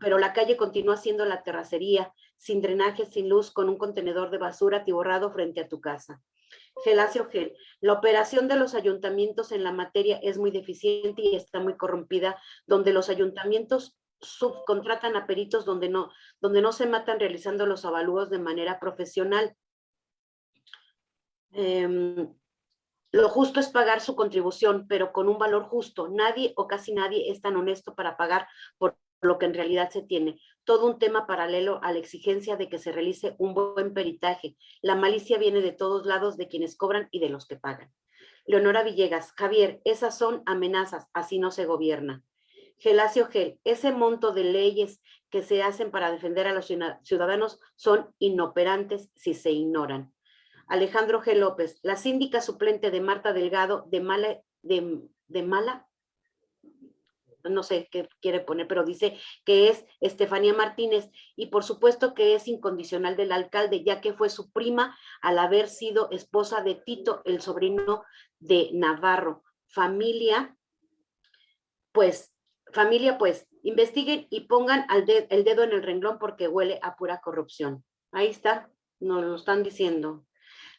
pero la calle continúa siendo la terracería, sin drenaje, sin luz, con un contenedor de basura atiborrado frente a tu casa. Gelacio Gel, la operación de los ayuntamientos en la materia es muy deficiente y está muy corrompida, donde los ayuntamientos subcontratan a peritos donde no, donde no se matan realizando los avalúos de manera profesional. Em, lo justo es pagar su contribución, pero con un valor justo. Nadie o casi nadie es tan honesto para pagar por lo que en realidad se tiene. Todo un tema paralelo a la exigencia de que se realice un buen peritaje. La malicia viene de todos lados, de quienes cobran y de los que pagan. Leonora Villegas, Javier, esas son amenazas, así no se gobierna. Gelacio Gel, ese monto de leyes que se hacen para defender a los ciudadanos son inoperantes si se ignoran. Alejandro G. López, la síndica suplente de Marta Delgado de Mala, no sé qué quiere poner, pero dice que es Estefanía Martínez y por supuesto que es incondicional del alcalde, ya que fue su prima al haber sido esposa de Tito, el sobrino de Navarro. Familia, pues, familia, pues, investiguen y pongan el dedo en el renglón porque huele a pura corrupción. Ahí está, nos lo están diciendo.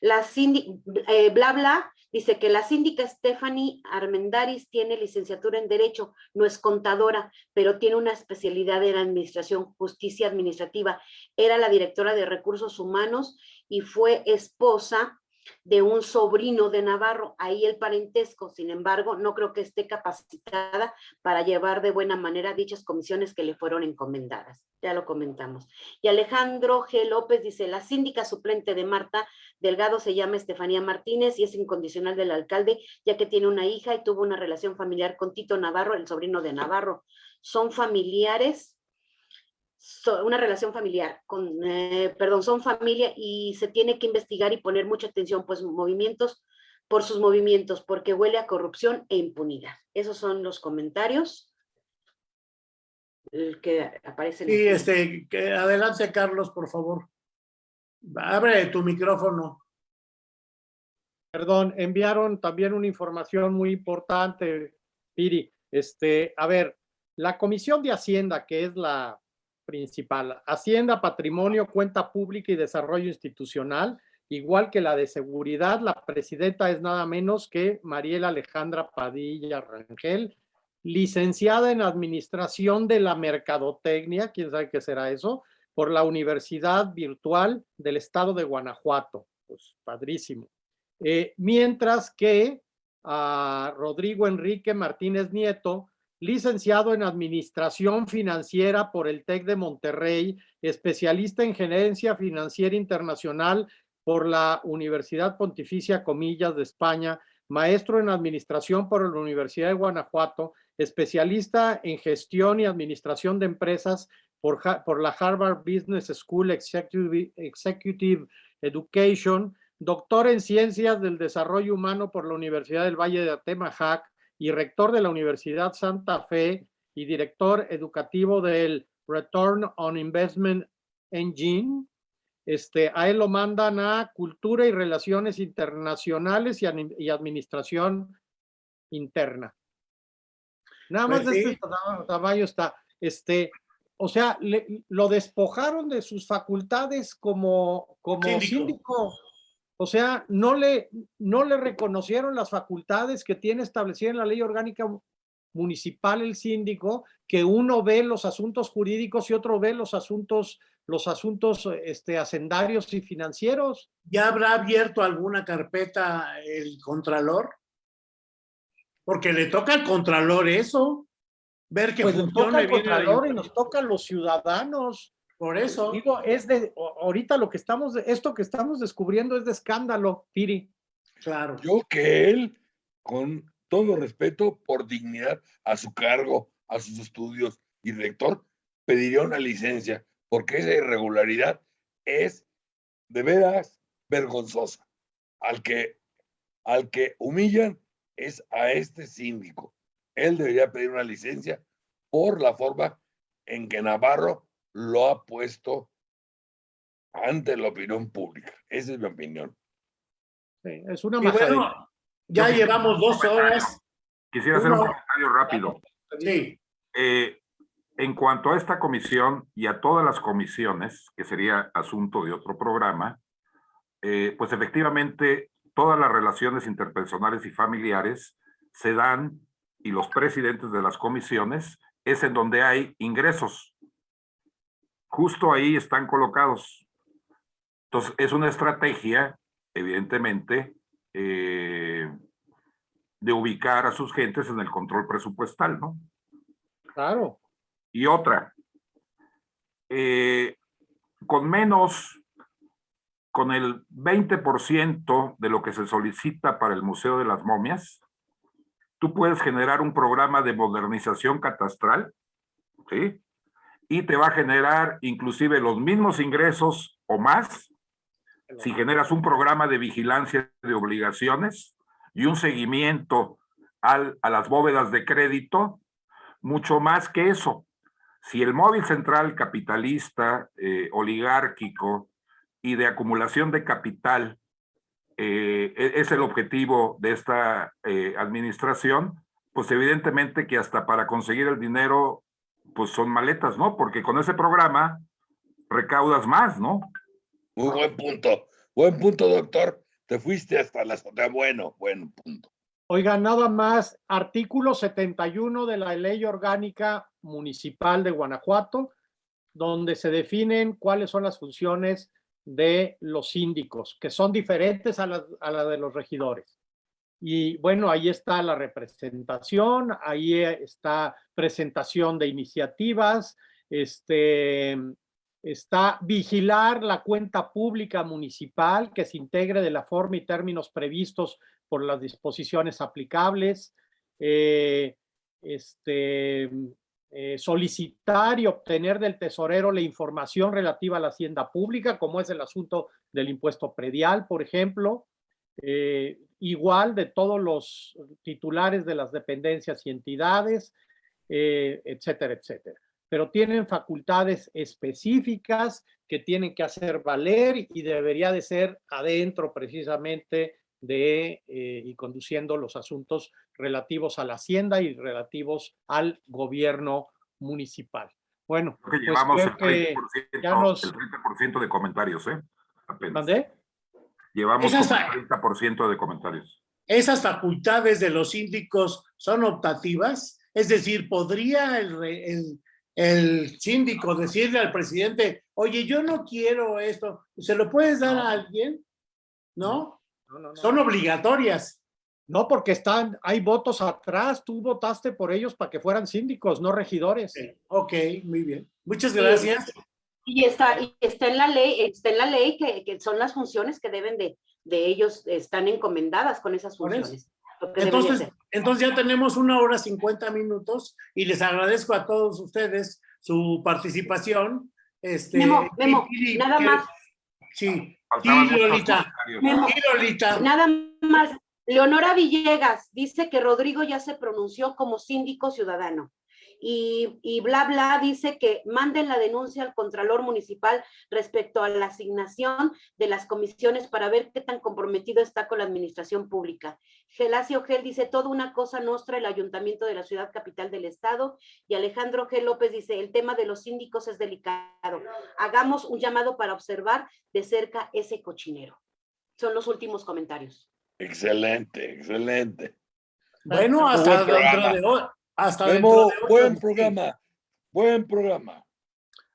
La síndica, eh, bla, bla, dice que la síndica Stephanie Armendaris tiene licenciatura en Derecho, no es contadora, pero tiene una especialidad en Administración, Justicia Administrativa. Era la directora de Recursos Humanos y fue esposa de un sobrino de Navarro, ahí el parentesco, sin embargo, no creo que esté capacitada para llevar de buena manera dichas comisiones que le fueron encomendadas. Ya lo comentamos. Y Alejandro G. López dice, la síndica suplente de Marta Delgado se llama Estefanía Martínez y es incondicional del alcalde, ya que tiene una hija y tuvo una relación familiar con Tito Navarro, el sobrino de Navarro. Son familiares una relación familiar, con, eh, perdón, son familia y se tiene que investigar y poner mucha atención, pues movimientos, por sus movimientos, porque huele a corrupción e impunidad. Esos son los comentarios que aparecen. Sí, este, que adelante Carlos, por favor. Abre tu micrófono. Perdón, enviaron también una información muy importante, Piri. Este, a ver, la Comisión de Hacienda, que es la principal. Hacienda, Patrimonio, Cuenta Pública y Desarrollo Institucional, igual que la de Seguridad, la presidenta es nada menos que Mariela Alejandra Padilla Rangel, licenciada en Administración de la Mercadotecnia, quién sabe qué será eso, por la Universidad Virtual del Estado de Guanajuato. Pues padrísimo. Eh, mientras que a Rodrigo Enrique Martínez Nieto, licenciado en Administración Financiera por el TEC de Monterrey, especialista en Gerencia Financiera Internacional por la Universidad Pontificia Comillas de España, maestro en Administración por la Universidad de Guanajuato, especialista en Gestión y Administración de Empresas por, la Harvard Business School Executive, Executive Education, doctor en Ciencias del Desarrollo Humano por la Universidad del Valle de Atemajac, y rector de la Universidad Santa Fe y director educativo del Return on Investment Engine. Este, a él lo mandan a Cultura y Relaciones Internacionales y, Administración Interna. Nada más Pues de este tamaño está. Este, o sea, lo despojaron de sus facultades como, como síndico o sea, no le, no le reconocieron las facultades que tiene establecidas en la ley orgánica municipal el síndico, que uno ve los asuntos jurídicos y otro ve los asuntos, los asuntos este, hacendarios y financieros. ¿Ya habrá abierto alguna carpeta el contralor? Porque le toca al contralor eso, ver que pues funcione el contralor y nos toca a los ciudadanos. Por eso. Digo, es de, ahorita lo que estamos, esto que estamos descubriendo es de escándalo, Piri. Claro. Yo que él, con todo respeto, por dignidad a su cargo, a sus estudios y rector, pediría una licencia, porque esa irregularidad es de veras vergonzosa. Al que, al que humillan es a este síndico. Él debería pedir una licencia por la forma en que Navarro lo ha puesto ante la opinión pública. Esa es mi opinión. Sí, es una y bueno, ya Yo llevamos dos horas. Quisiera hacer un comentario rápido. Sí, Eh, en cuanto a esta comisión y a todas las comisiones, que sería asunto de otro programa, eh, pues efectivamente todas las relaciones interpersonales y familiares se dan y los presidentes de las comisiones es en donde hay ingresos. Justo ahí están colocados. Entonces, es una estrategia, evidentemente, eh, de ubicar a sus gentes en el control presupuestal, ¿no? Claro. Y otra, eh, con menos, con el 20% de lo que se solicita para el Museo de las Momias, tú puedes generar un programa de modernización catastral, ¿sí? Y te va a generar inclusive los mismos ingresos o más si generas un programa de vigilancia de obligaciones y un seguimiento al, a las bóvedas de crédito mucho más que eso. Si el móvil central capitalista, eh, oligárquico y de acumulación de capital eh, e-, es el objetivo de esta eh, administración, pues evidentemente que hasta para conseguir el dinero, pues son maletas, ¿no? Porque con ese programa recaudas más, ¿no? Muy buen punto. Buen punto, doctor. Te fuiste hasta las... Bueno, buen punto. Oiga, nada más, artículo 71 de la Ley Orgánica Municipal de Guanajuato, donde se definen cuáles son las funciones de los síndicos, que son diferentes a las a de los regidores. Y bueno, ahí está la representación, ahí está presentación de iniciativas, este, está vigilar la cuenta pública municipal que se integre de la forma y términos previstos por las disposiciones aplicables, eh, este, eh, solicitar y obtener del tesorero la información relativa a la hacienda pública, como es el asunto del impuesto predial, por ejemplo, eh, igual de todos los titulares de las dependencias y entidades, etcétera, etcétera. Pero tienen facultades específicas que tienen que hacer valer y debería de ser adentro precisamente de eh, y conduciendo los asuntos relativos a la hacienda y relativos al gobierno municipal. Bueno, creo que llevamos el, 30%, de comentarios, ¿eh? ¿Mandé? Llevamos el 30% de comentarios. ¿Esas facultades de los síndicos son optativas? Es decir, ¿podría el, el, el síndico decirle al presidente, oye, yo no quiero esto, ¿se lo puedes dar a alguien? ¿No? Son obligatorias. No, porque están, hay votos atrás, tú votaste por ellos para que fueran síndicos, no regidores. Ok, muy bien. Muchas gracias. Y está, y está en la ley, está en la ley que, que son las funciones que deben de, de ellos, están encomendadas con esas funciones. Entonces, entonces ya tenemos una hora cincuenta minutos y les agradezco a todos ustedes su participación. Este, Memo, Memo, nada más. Sí. Lolita. Nada más. Leonora Villegas dice que Rodrigo ya se pronunció como síndico ciudadano. Y, y, bla, bla, dice que manden la denuncia al Contralor Municipal respecto a la asignación de las comisiones para ver qué tan comprometido está con la administración pública. Gelacio Gel dice, toda una cosa nostra el Ayuntamiento de la Ciudad Capital del Estado. Y Alejandro G. López dice, el tema de los síndicos es delicado. Hagamos un llamado para observar de cerca ese cochinero. Son los últimos comentarios. Excelente, excelente. Bueno, hasta dentro de hoy. Hasta dentro de buen programa, buen programa.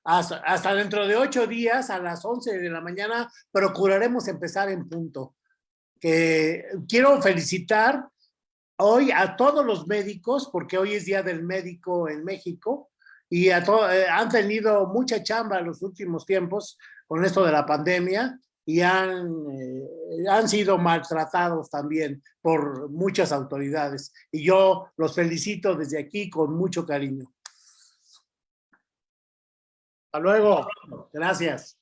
Hasta, hasta, dentro de ocho días, a las once de la mañana, procuraremos empezar en punto. Que quiero felicitar hoy a todos los médicos, porque hoy es Día del Médico en México, y a eh, han tenido mucha chamba en los últimos tiempos con esto de la pandemia, y han, eh, han sido maltratados también por muchas autoridades. Y yo los felicito desde aquí con mucho cariño. Hasta luego. Gracias.